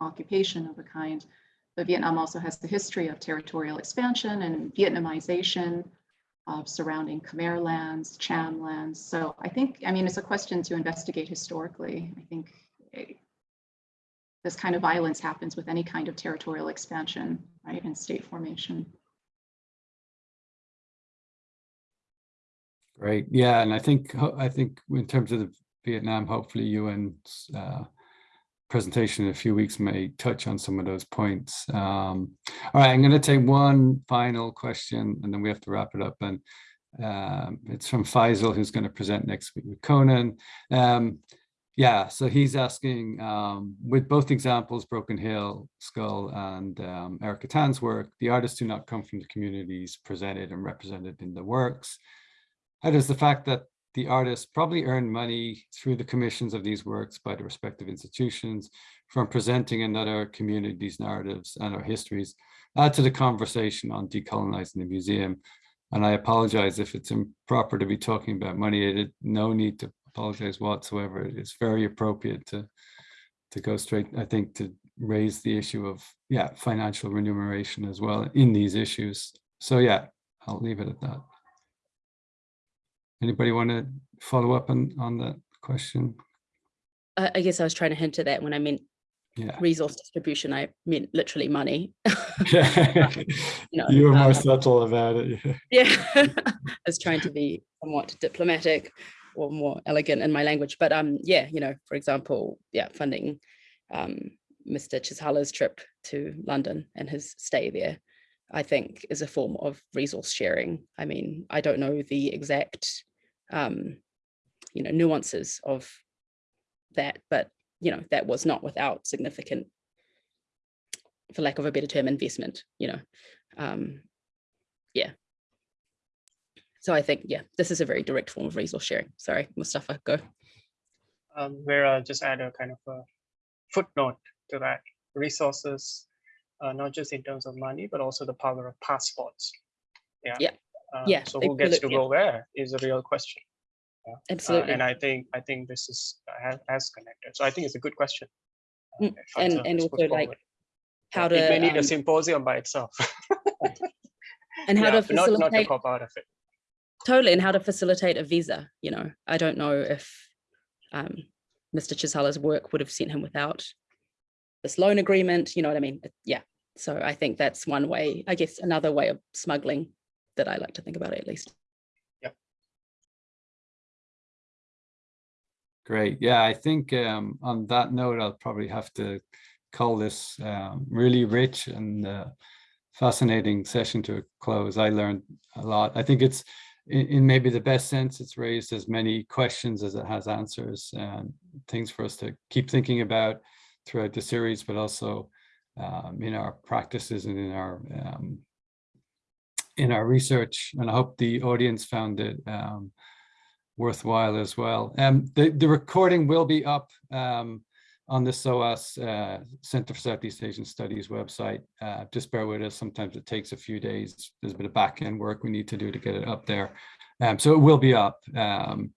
[SPEAKER 3] occupation of a kind. But Vietnam also has the history of territorial expansion and Vietnamization of surrounding Khmer lands, Cham lands. So I think, I mean, it's a question to investigate historically. I think eh, this kind of violence happens with any kind of territorial expansion, right, and state formation.
[SPEAKER 1] Great, yeah, and I think, I think in terms of the Vietnam, hopefully UN's uh, presentation in a few weeks may touch on some of those points. Um, All right, I'm going to take one final question and then we have to wrap it up. And um, it's from Faisal, who's going to present next week with Conan. Um, yeah, so he's asking, um, with both examples, Broken Hill, Skull, and um, Erika Tan's work, the artists do not come from the communities presented and represented in the works. How does the fact that the artists probably earn money through the commissions of these works by the respective institutions from presenting another community's narratives and our histories add to the conversation on decolonizing the museum? And I apologize if it's improper to be talking about money. It, no need to apologize whatsoever. It's very appropriate to to go straight, I think, to raise the issue of, yeah, financial remuneration as well in these issues. So yeah, I'll leave it at that. Anybody want to follow up on, on that question?
[SPEAKER 2] I, I guess I was trying to hint at that when I meant
[SPEAKER 1] Yeah.
[SPEAKER 2] resource distribution, I meant literally money. [LAUGHS] [LAUGHS] You know,
[SPEAKER 1] You were more
[SPEAKER 2] uh,
[SPEAKER 1] subtle about it. [LAUGHS] yeah.
[SPEAKER 2] Yeah, I was trying to be somewhat diplomatic or more elegant in my language, but um, yeah, you know, for example, yeah, funding um, Mr. Chisala's trip to London and his stay there, I think is a form of resource sharing. I mean, I don't know the exact, um, you know, nuances of that, but you know, that was not without significant, for lack of a better term, investment. You know, um, yeah. So I think, yeah, this is a very direct form of resource sharing. Sorry, Mustafa, go.
[SPEAKER 4] um, where I'll just add a kind of a footnote to that. Resources, uh, not just in terms of money, but also the power of passports. Yeah.
[SPEAKER 2] Yeah.
[SPEAKER 4] Uh,
[SPEAKER 2] Yeah,
[SPEAKER 4] So who gets to go where is a real question. Uh,
[SPEAKER 2] Absolutely.
[SPEAKER 4] and I think I think this is has, has connected. So I think it's a good question. uh,
[SPEAKER 2] Mm, and- and also, like,
[SPEAKER 4] forward.
[SPEAKER 2] how
[SPEAKER 4] Uh,
[SPEAKER 2] to,
[SPEAKER 4] it may need
[SPEAKER 2] um,
[SPEAKER 4] a symposium by itself. [LAUGHS]
[SPEAKER 2] and how
[SPEAKER 4] Yeah,
[SPEAKER 2] to
[SPEAKER 4] but not not to cop out of it.
[SPEAKER 2] totally, and how to facilitate a visa, you know, I don't know if um, Mr. Chisala's work would have sent him without this loan agreement, you know what I mean? Yeah, so I think that's one way, I guess, another way of smuggling that I like to think about it at least. Yep.
[SPEAKER 1] Great. Yeah, I think um, on that note, I'll probably have to call this um, really rich and uh, fascinating session to a close. I learned a lot. I think it's in, in maybe the best sense, it's raised as many questions as it has answers and things for us to keep thinking about throughout the series, but also um, in our practices and in our um, in our research. And I hope the audience found it um, worthwhile as well. Um, the, the recording will be up um, on the SOAS uh, Center for Southeast Asian Studies website. Uh, just bear with us. Sometimes it takes a few days. There's a bit of back end work we need to do to get it up there. Um, so it will be up. Um,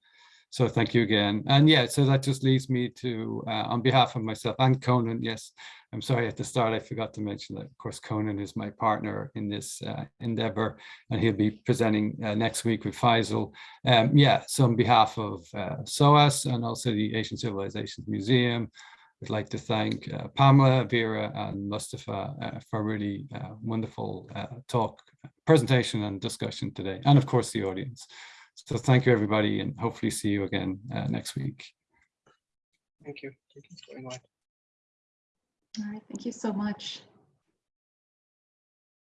[SPEAKER 1] so thank you again. And yeah, so that just leaves me to, uh, on behalf of myself and Conan, yes, I'm sorry at the start, I forgot to mention that, of course, Conan is my partner in this uh, endeavor, and he'll be presenting uh, next week with Faisal. Um, yeah, so on behalf of uh, SOAS and also the Asian Civilizations Museum, I'd like to thank uh, Pamela, Vera, and Mustafa uh, for a really wonderful talk, presentation, and discussion today, and of course the audience. So thank you, everybody, and hopefully see you again uh, next week.
[SPEAKER 4] Thank you. Thank you very much.
[SPEAKER 3] All right, thank you so much.